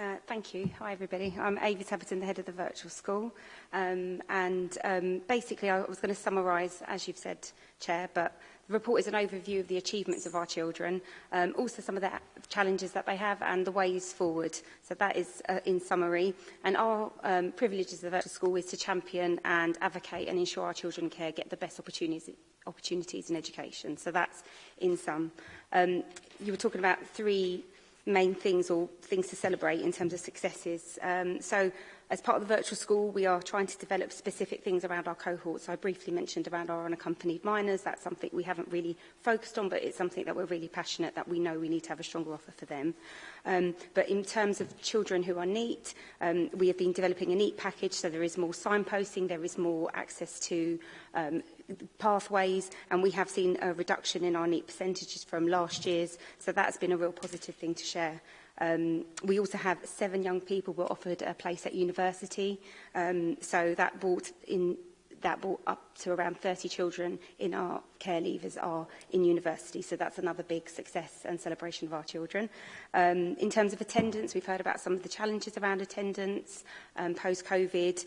Uh, thank you. Hi, everybody. I'm Ava Tapperton, the head of the virtual school. Um, and um, basically, I was going to summarise, as you've said, Chair, but the report is an overview of the achievements of our children, um, also some of the challenges that they have and the ways forward. So that is uh, in summary. And our um, privilege as the virtual school is to champion and advocate and ensure our children care get the best opportunities opportunities in education. So that's in sum. Um, you were talking about three main things or things to celebrate in terms of successes. Um, so as part of the virtual school, we are trying to develop specific things around our cohorts. So I briefly mentioned around our unaccompanied minors. That's something we haven't really focused on, but it's something that we're really passionate that we know we need to have a stronger offer for them. Um, but in terms of children who are NEAT, um, we have been developing a NEAT package. So there is more signposting, there is more access to um, pathways and we have seen a reduction in our NEET percentages from last year's so that's been a real positive thing to share. Um, we also have seven young people were offered a place at university um, so that brought in that brought up up to around 30 children in our care leavers are in university. So that's another big success and celebration of our children. Um, in terms of attendance, we've heard about some of the challenges around attendance um, post-COVID,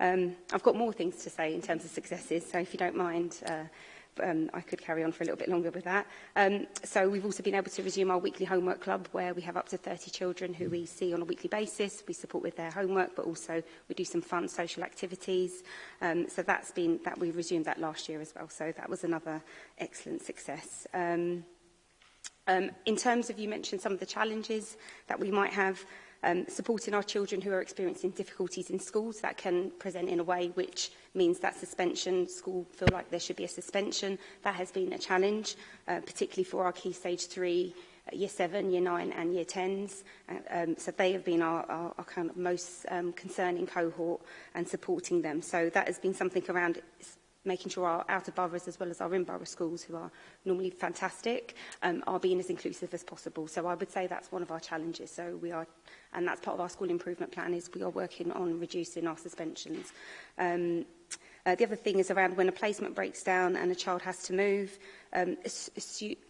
Um, I've got more things to say in terms of successes, so if you don't mind, uh, um, I could carry on for a little bit longer with that. Um, so we've also been able to resume our weekly homework club where we have up to 30 children who we see on a weekly basis. We support with their homework, but also we do some fun social activities. Um, so that's been, that we resumed that last year as well. So that was another excellent success. Um, Um, in terms of, you mentioned some of the challenges that we might have, um, supporting our children who are experiencing difficulties in schools that can present in a way which means that suspension, school feel like there should be a suspension. That has been a challenge, uh, particularly for our key stage three uh, year 7, year 9 and year 10s. Uh, um, so they have been our, our, our kind of most um, concerning cohort and supporting them. So that has been something around making sure our outer boroughs as well as our in-borough schools, who are normally fantastic, um, are being as inclusive as possible. So I would say that's one of our challenges. So we are, and that's part of our school improvement plan, is we are working on reducing our suspensions. Um, uh, the other thing is around when a placement breaks down and a child has to move, um,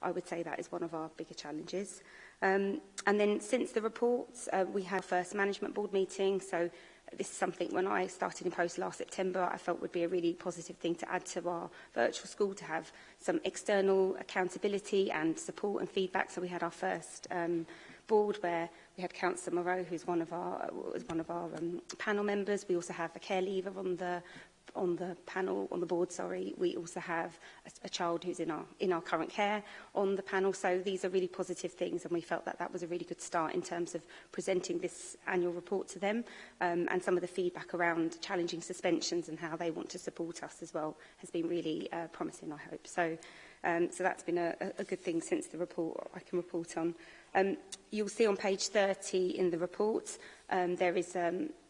I would say that is one of our bigger challenges. Um, and then since the reports, uh, we had our first management board meeting. So this is something when I started in post last September, I felt would be a really positive thing to add to our virtual school to have some external accountability and support and feedback. So we had our first um, board where we had Councillor Moreau, who's one of our, was one of our um, panel members. We also have a care leaver on the on the panel, on the board, sorry, we also have a, a child who's in our, in our current care on the panel. So these are really positive things and we felt that that was a really good start in terms of presenting this annual report to them um, and some of the feedback around challenging suspensions and how they want to support us as well has been really uh, promising, I hope. So, um, so that's been a, a good thing since the report I can report on. Um, you'll see on page 30 in the report, um, there is um,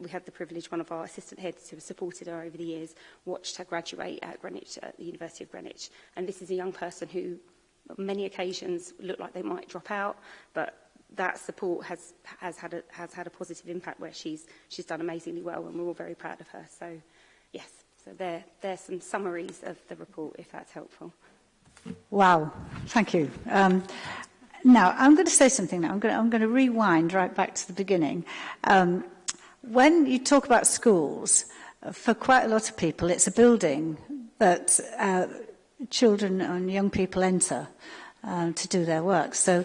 we had the privilege, one of our assistant heads who has supported her over the years, watched her graduate at Greenwich, at the University of Greenwich. And this is a young person who, on many occasions, looked like they might drop out, but that support has, has, had, a, has had a positive impact where she's, she's done amazingly well and we're all very proud of her. So, yes, so there, there's some summaries of the report, if that's helpful. Wow, thank you. Um, now, I'm going to say something now. I'm going to, I'm going to rewind right back to the beginning. Um, When you talk about schools, uh, for quite a lot of people, it's a building that uh, children and young people enter um, to do their work. So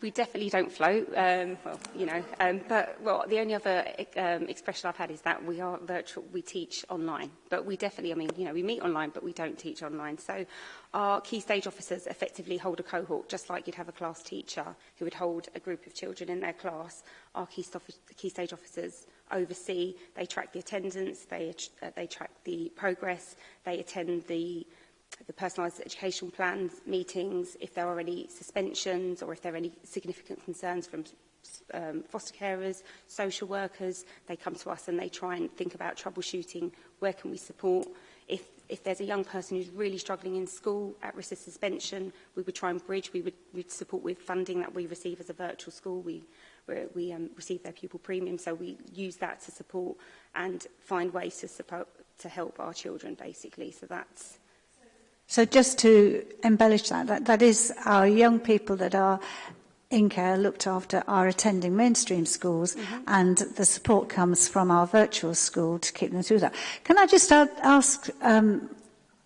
we definitely don't float. Um, well, you know, um, but well, the only other um, expression I've had is that we are virtual. We teach online, but we definitely, I mean, you know, we meet online, but we don't teach online. So, our key stage officers effectively hold a cohort, just like you'd have a class teacher who would hold a group of children in their class. Our key, key stage officers oversee. They track the attendance, they, uh, they track the progress, they attend the, the personalised education plans meetings, if there are any suspensions or if there are any significant concerns from um, foster carers, social workers, they come to us and they try and think about troubleshooting, where can we support. If, if there's a young person who's really struggling in school at risk of suspension, we would try and bridge, we would we'd support with funding that we receive as a virtual school. We where we um, receive their pupil premium. So we use that to support and find ways to support to help our children basically. So that's so just to embellish that, that, that is our young people that are in care looked after are attending mainstream schools mm -hmm. and the support comes from our virtual school to keep them through that. Can I just ask um,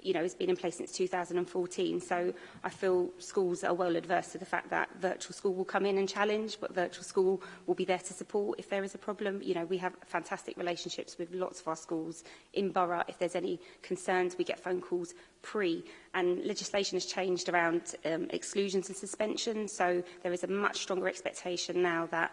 you know, has been in place since 2014. So I feel schools are well adverse to the fact that virtual school will come in and challenge, but virtual school will be there to support if there is a problem. You know, we have fantastic relationships with lots of our schools in borough. If there's any concerns, we get phone calls pre and legislation has changed around um, exclusions and suspension so there is a much stronger expectation now that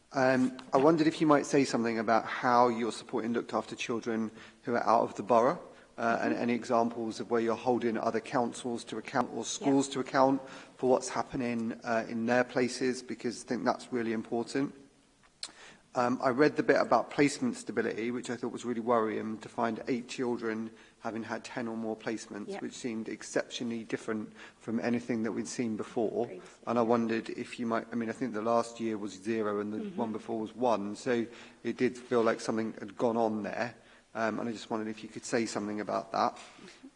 Um, I wondered if you might say something about how you're supporting looked after children who are out of the borough uh, and any examples of where you're holding other councils to account or schools yeah. to account for what's happening uh, in their places, because I think that's really important. Um, I read the bit about placement stability, which I thought was really worrying, to find eight children having had 10 or more placements, yep. which seemed exceptionally different from anything that we'd seen before. And I wondered if you might, I mean, I think the last year was zero and the mm -hmm. one before was one, so it did feel like something had gone on there. Um, and I just wondered if you could say something about that.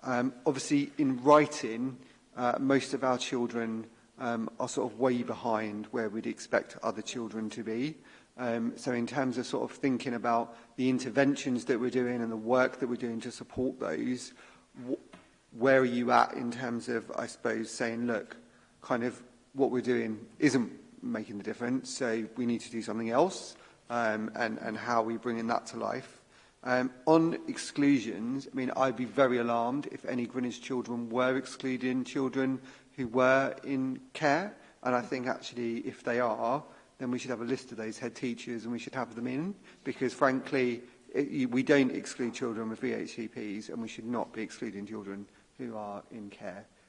Um, obviously, in writing, uh, most of our children um, are sort of way behind where we'd expect other children to be. Um, so in terms of sort of thinking about the interventions that we're doing and the work that we're doing to support those, wh where are you at in terms of, I suppose, saying, look, kind of what we're doing isn't making the difference, so we need to do something else, um, and, and how are we bringing that to life? Um, on exclusions, I mean, I'd be very alarmed if any Greenwich children were excluding children who were in care. And I think actually, if they are, then we should have a list of those head teachers and we should have them in. Because frankly, it, we don't exclude children with VHCPs and we should not be excluding children who are in care.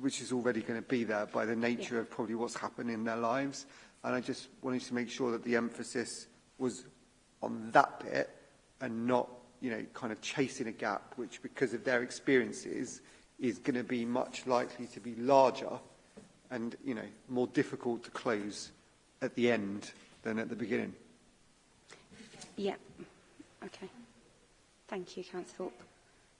which is already going to be there by the nature yeah. of probably what's happening in their lives. And I just wanted to make sure that the emphasis was on that bit and not you know, kind of chasing a gap, which because of their experiences is going to be much likely to be larger and, you know, more difficult to close at the end than at the beginning. Yeah. Okay. Thank you, Councillor Thorpe.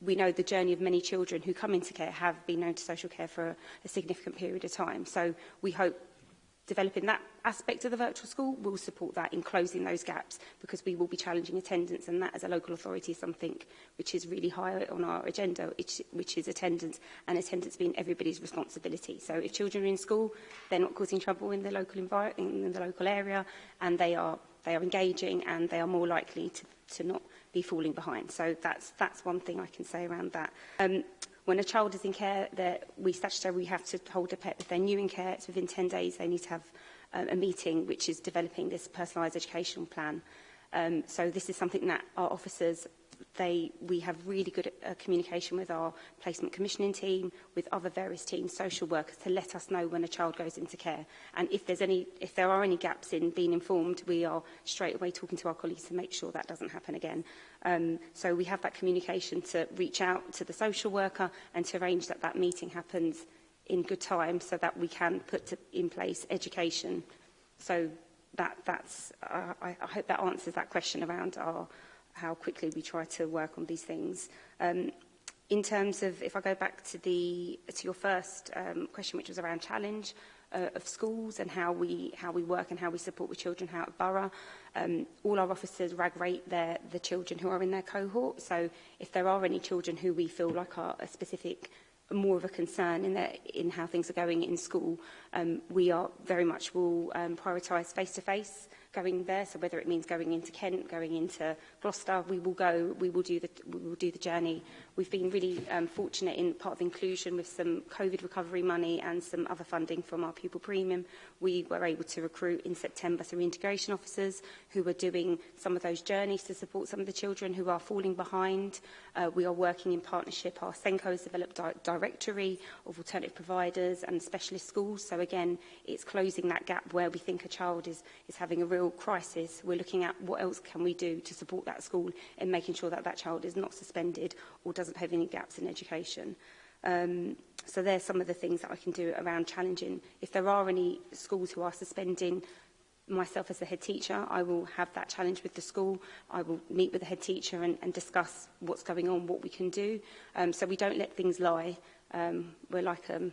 we know the journey of many children who come into care have been known to social care for a, a significant period of time. So we hope developing that aspect of the virtual school will support that in closing those gaps because we will be challenging attendance and that as a local authority is something which is really high on our agenda which is attendance and attendance being everybody's responsibility so if children are in school they're not causing trouble in the local environment in the local area and they are they are engaging and they are more likely to, to not be falling behind so that's that's one thing I can say around that um, When a child is in care, that we statutory we have to hold a pet. If they're new in care, it's within 10 days they need to have um, a meeting, which is developing this personalised education plan. Um, so this is something that our officers they, we have really good uh, communication with our placement commissioning team, with other various teams, social workers, to let us know when a child goes into care. And if, there's any, if there are any gaps in being informed, we are straight away talking to our colleagues to make sure that doesn't happen again. Um, so we have that communication to reach out to the social worker and to arrange that that meeting happens in good time so that we can put to, in place education. So that, that's, uh, I, I hope that answers that question around our how quickly we try to work on these things. Um, in terms of, if I go back to, the, to your first um, question, which was around challenge, uh, of schools and how we how we work and how we support with children how at Borough. Um, all our officers rag rate their, the children who are in their cohort. So if there are any children who we feel like are a specific more of a concern in, their, in how things are going in school, um, we are very much will um, prioritise face-to-face going there. So whether it means going into Kent, going into Gloucester, we will go, we will do the, we will do the journey We've been really um, fortunate in part of inclusion with some COVID recovery money and some other funding from our pupil premium. We were able to recruit in September some integration officers who were doing some of those journeys to support some of the children who are falling behind. Uh, we are working in partnership. Our Senco has developed di directory of alternative providers and specialist schools. So again, it's closing that gap where we think a child is, is having a real crisis. We're looking at what else can we do to support that school in making sure that that child is not suspended or doesn't have any gaps in education. Um, so there's some of the things that I can do around challenging. If there are any schools who are suspending myself as the head teacher, I will have that challenge with the school. I will meet with the head teacher and, and discuss what's going on, what we can do. Um, so we don't let things lie. Um, we're like um,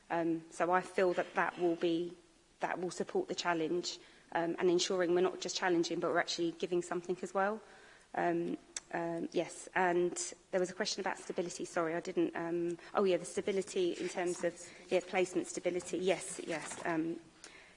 Um, so I feel that that will be that will support the challenge um, and ensuring we're not just challenging, but we're actually giving something as well. Um, um, yes, and there was a question about stability. Sorry, I didn't. Um, oh, yeah, the stability in terms of yeah, placement stability. Yes, yes. Um,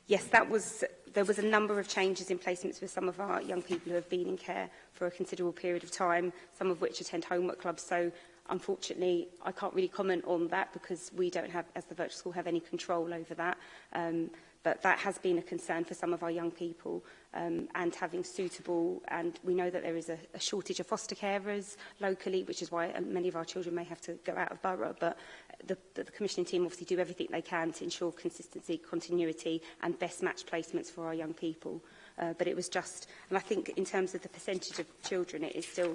yes, that was, there was a number of changes in placements with some of our young people who have been in care for a considerable period of time, some of which attend homework clubs. So unfortunately, I can't really comment on that because we don't have, as the virtual school, have any control over that. Um, But that has been a concern for some of our young people um, and having suitable, and we know that there is a, a shortage of foster carers locally, which is why um, many of our children may have to go out of borough. But the, the, the commissioning team obviously do everything they can to ensure consistency, continuity and best match placements for our young people. Uh, but it was just, and I think in terms of the percentage of children, it is still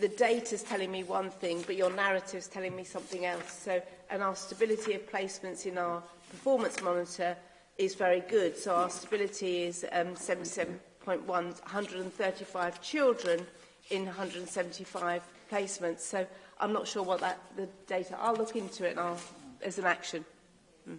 the data is telling me one thing, but your narrative is telling me something else. So, and our stability of placements in our performance monitor is very good. So our stability is um, 77 8.1, 135 children in 175 placements. So I'm not sure what that the data. I'll look into it and I'll, as an action. Mm.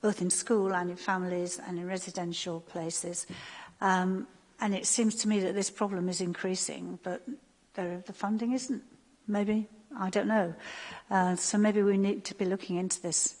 both in school and in families and in residential places. Um, and it seems to me that this problem is increasing, but there, the funding isn't. Maybe, I don't know. Uh, so maybe we need to be looking into this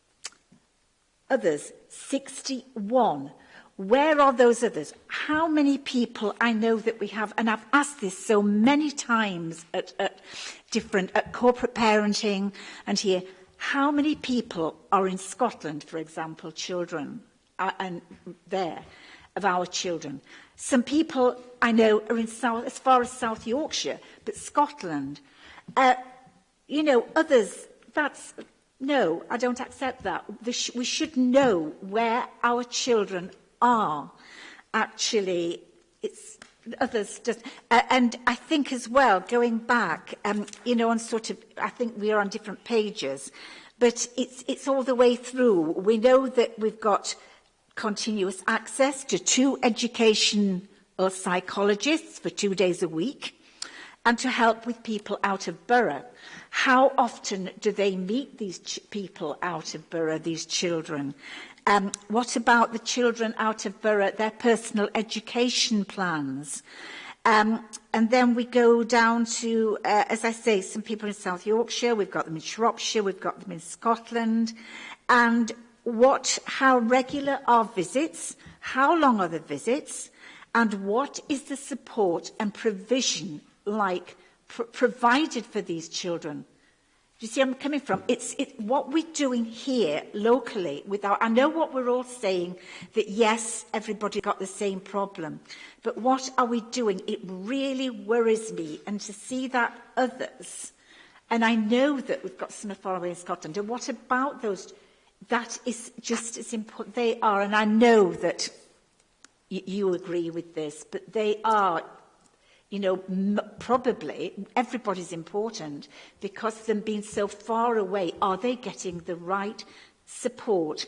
Others, 61. Where are those others? How many people I know that we have, and I've asked this so many times at, at different, at corporate parenting and here, how many people are in Scotland, for example, children, uh, and there, of our children? Some people I know are in South, as far as South Yorkshire, but Scotland. Uh, you know, others, that's, no, I don't accept that. we should know where our children are actually it's others just uh, and I think as well going back um you know on sort of I think we are on different pages but it's it's all the way through we know that we've got continuous access to two education or uh, psychologists for two days a week and to help with people out of borough how often do they meet these people out of borough these children Um, what about the children out of borough, their personal education plans? Um, and then we go down to, uh, as I say, some people in South Yorkshire, we've got them in Shropshire, we've got them in Scotland. And what, how regular are visits? How long are the visits? And what is the support and provision like pr provided for these children you see I'm coming from? It's it, what we're doing here locally. with our, I know what we're all saying, that yes, everybody got the same problem. But what are we doing? It really worries me. And to see that others, and I know that we've got some far away in Scotland, and what about those? That is just as important. They are, and I know that you agree with this, but they are you know, m probably everybody's important because them being so far away, are they getting the right support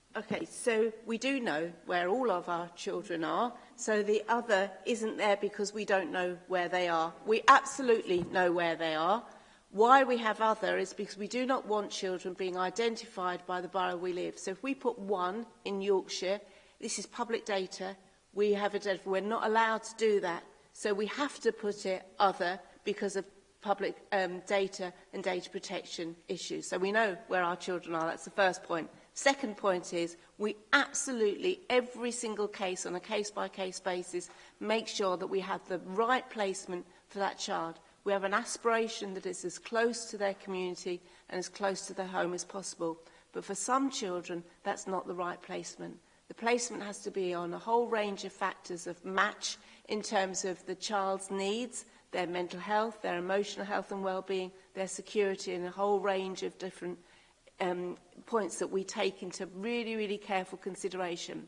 Okay, so we do know where all of our children are, so the other isn't there because we don't know where they are. We absolutely know where they are. Why we have other is because we do not want children being identified by the borough we live. So if we put one in Yorkshire, this is public data, we have a we're not allowed to do that. So we have to put it other because of public um, data and data protection issues. So we know where our children are. That's the first point. Second point is we absolutely, every single case on a case-by-case -case basis, make sure that we have the right placement for that child. We have an aspiration that is as close to their community and as close to their home as possible. But for some children, that's not the right placement. The placement has to be on a whole range of factors of match in terms of the child's needs, their mental health, their emotional health and well-being, their security and a whole range of different um, points that we take into really, really careful consideration.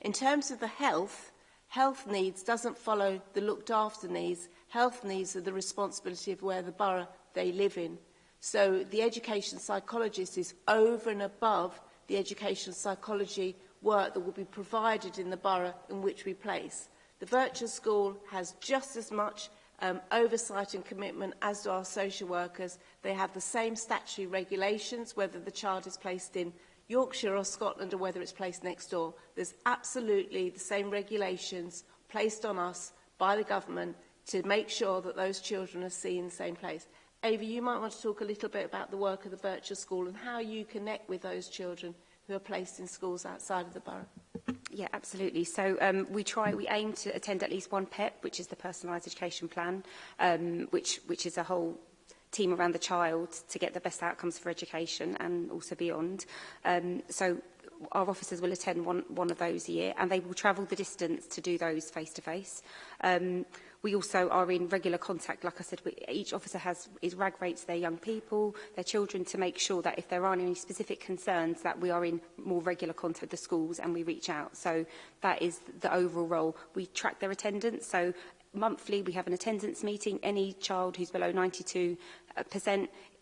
In terms of the health, health needs doesn't follow the looked after needs. Health needs are the responsibility of where the borough they live in. So the education psychologist is over and above the education psychology work that will be provided in the borough in which we place. The virtual school has just as much um, oversight and commitment as do our social workers. They have the same statutory regulations, whether the child is placed in Yorkshire or Scotland or whether it's placed next door. There's absolutely the same regulations placed on us by the government to make sure that those children are seen in the same place. Ava, you might want to talk a little bit about the work of the virtual School and how you connect with those children who are placed in schools outside of the borough. Yeah, absolutely. So um, we try, we aim to attend at least one PEP, e which is the personalised education plan, um, which, which is a whole team around the child to get the best outcomes for education and also beyond. Um, so our officers will attend one, one of those a year and they will travel the distance to do those face to face. Um, We also are in regular contact, like I said, we, each officer has is rag rates their young people, their children, to make sure that if there are any specific concerns that we are in more regular contact with the schools and we reach out. So that is the overall role. We track their attendance, so monthly we have an attendance meeting. Any child who's below 92%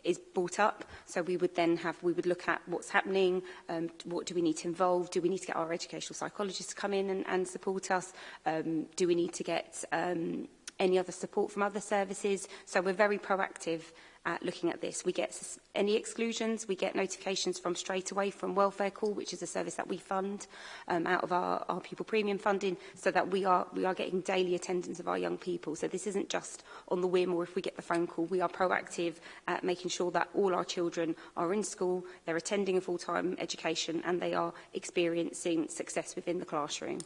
is brought up. So we would then have, we would look at what's happening, um, what do we need to involve, do we need to get our educational psychologists to come in and, and support us, um, do we need to get um, any other support from other services. So we're very proactive at looking at this. We get any exclusions, we get notifications from straight away from Welfare Call, which is a service that we fund um, out of our, our People Premium funding, so that we are, we are getting daily attendance of our young people. So this isn't just on the whim or if we get the phone call. We are proactive at making sure that all our children are in school, they're attending a full-time education and they are experiencing success within the classroom.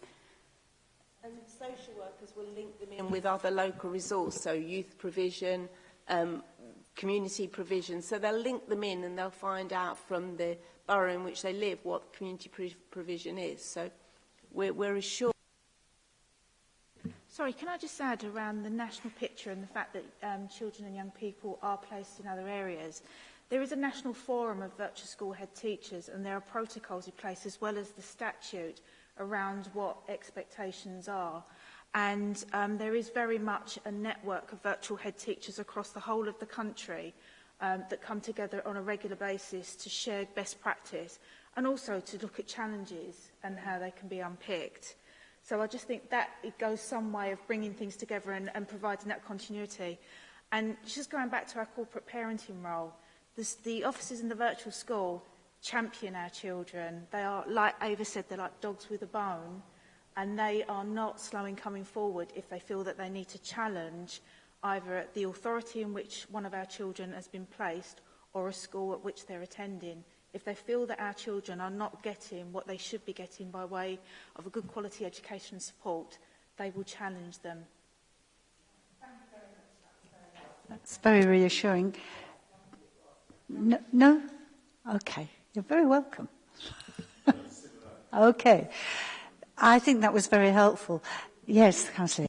And social workers will link them in with other local resources, so youth provision, um, community provision. So they'll link them in and they'll find out from the borough in which they live what community provision is. So we're, we're assured. Sorry, can I just add around the national picture and the fact that um, children and young people are placed in other areas? There is a national forum of virtual school head teachers and there are protocols in place as well as the statute around what expectations are and um, there is very much a network of virtual head teachers across the whole of the country um, that come together on a regular basis to share best practice and also to look at challenges and how they can be unpicked. So I just think that it goes some way of bringing things together and, and providing that continuity. And just going back to our corporate parenting role, this, the offices in the virtual school champion our children. They are, like Ava said, they're like dogs with a bone and they are not slow in coming forward if they feel that they need to challenge either the authority in which one of our children has been placed or a school at which they're attending. If they feel that our children are not getting what they should be getting by way of a good quality education and support, they will challenge them. That's very reassuring. No? no? Okay. You're very welcome. okay. I think that was very helpful. Yes, Councillor.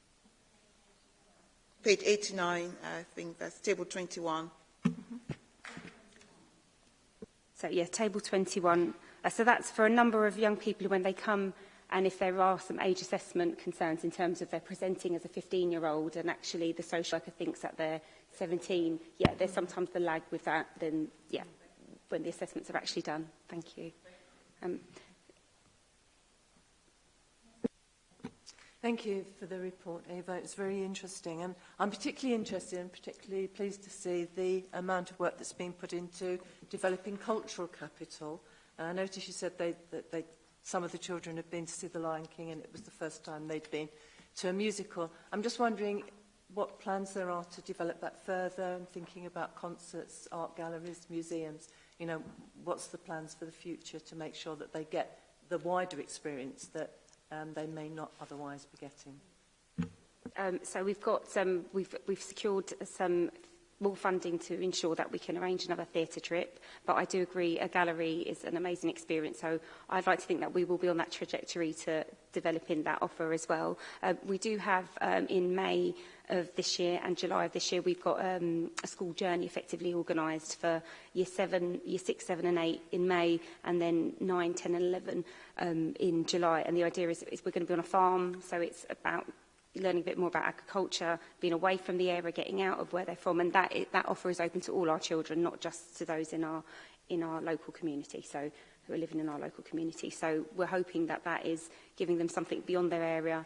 Page 89, I think that's table 21. Mm -hmm. So yeah, table 21. Uh, so that's for a number of young people when they come and if there are some age assessment concerns in terms of they're presenting as a 15-year-old and actually the social worker thinks that they're 17, yeah, there's sometimes the lag with that, then yeah, when the assessments are actually done. Thank you. Um, Thank you for the report, Ava. It's very interesting. And I'm particularly interested and particularly pleased to see the amount of work that's been put into developing cultural capital. And I noticed you said they, that they, some of the children had been to see The Lion King and it was the first time they'd been to a musical. I'm just wondering what plans there are to develop that further and thinking about concerts, art galleries, museums you know, what's the plans for the future to make sure that they get the wider experience that um, they may not otherwise be getting? Um, so we've got um, we've, we've secured some more funding to ensure that we can arrange another theatre trip. But I do agree a gallery is an amazing experience. So I'd like to think that we will be on that trajectory to developing that offer as well. Uh, we do have um, in May of this year and July of this year, we've got um, a school journey effectively organised for year seven, year six, seven and eight in May, and then nine, 10 and 11 um, in July. And the idea is, is we're going to be on a farm, so it's about learning a bit more about agriculture, being away from the area, getting out of where they're from. And that, that offer is open to all our children, not just to those in our, in our local community. So who are living in our local community. So we're hoping that that is giving them something beyond their area,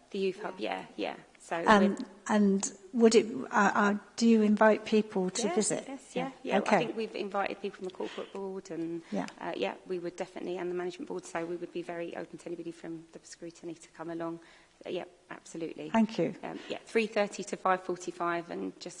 The youth yeah. hub, yeah, yeah. So um, and would it? Uh, uh, do you invite people to yes, visit? Yes, yeah, yeah. yeah. Okay. I think we've invited people from the corporate board, and yeah, uh, yeah, we would definitely, and the management board. So we would be very open to anybody from the scrutiny to come along yeah, absolutely. Thank you. Um, yeah, 3.30 to 5.45 and just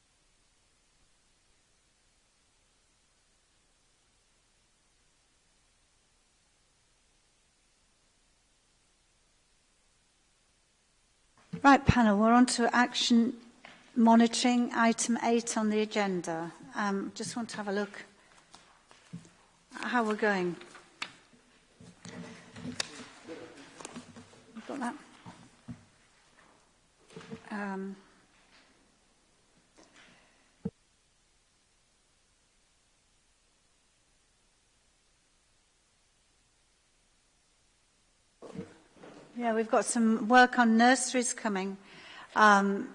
Right, panel, we're on to action monitoring, item 8 on the agenda. Um, just want to have a look at how we're going. got that. Um, Yeah, we've got some work on nurseries coming um,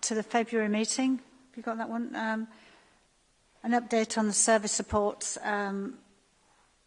to the February meeting. Have you got that one? Um, an update on the service supports um,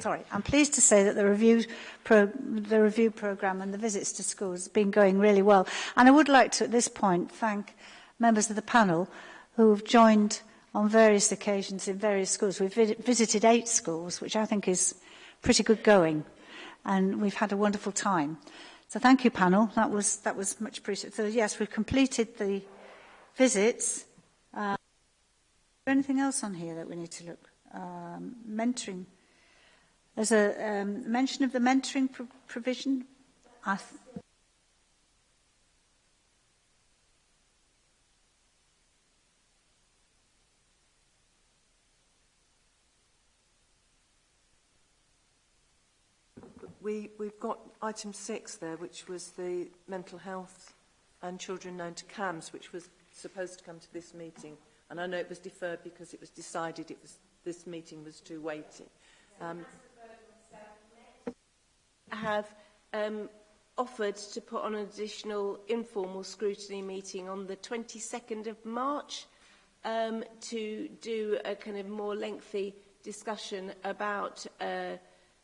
sorry, I'm pleased to say that the review, pro, the review programme and the visits to schools has been going really well. And I would like to, at this point, thank members of the panel who have joined on various occasions in various schools. We've visited eight schools, which I think is pretty good going, and we've had a wonderful time. So thank you, panel. That was, that was much appreciated. So yes, we've completed the visits. Uh, is there anything else on here that we need to look? Um, mentoring. There's a um, mention of the mentoring pro provision. I we, we've got item six there, which was the mental health and children known to CAMS, which was supposed to come to this meeting. And I know it was deferred because it was decided it was, this meeting was too weighty. Um, have um, offered to put on an additional informal scrutiny meeting on the 22nd of March um, to do a kind of more lengthy discussion about uh,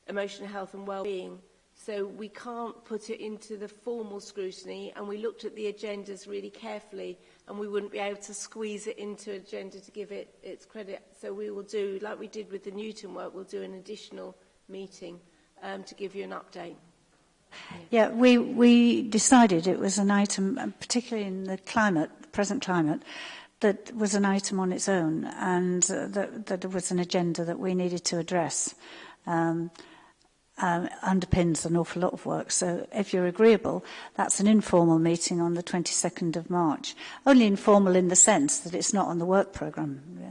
emotional health and well-being. So we can't put it into the formal scrutiny and we looked at the agendas really carefully and we wouldn't be able to squeeze it into agenda to give it its credit. So we will do, like we did with the Newton work, we'll do an additional meeting um, to give you an update. Yeah, we, we decided it was an item, particularly in the climate, present climate, that was an item on its own and uh, that, that was an agenda that we needed to address. Um, um, underpins an awful lot of work. So if you're agreeable, that's an informal meeting on the 22nd of March. Only informal in the sense that it's not on the work programme. Yeah.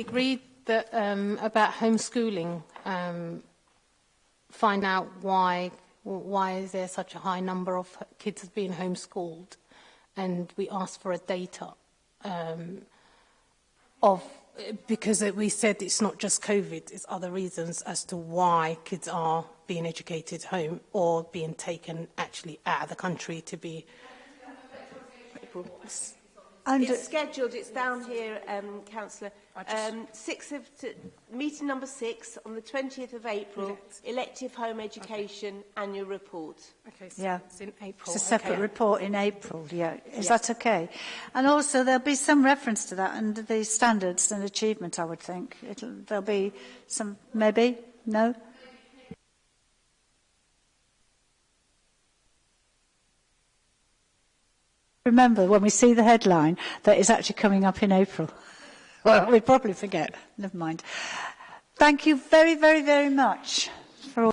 agreed that um, about homeschooling, um, find out why why is there such a high number of kids being homeschooled, and we asked for a data um, of because we said it's not just COVID, it's other reasons as to why kids are being educated home or being taken actually out of the country to be. It's scheduled, it's down here, um, Councillor. Um, six of meeting number six on the 20th of April, Elect. elective home education okay. annual report. Okay, so yeah. it's in April. It's a separate okay. report in April, yeah. Is yeah. that okay? And also there'll be some reference to that under the standards and achievement, I would think. It'll, there'll be some, maybe, no? Remember when we see the headline that is actually coming up in April. well, we probably forget. Never mind. Thank you very, very, very much. for.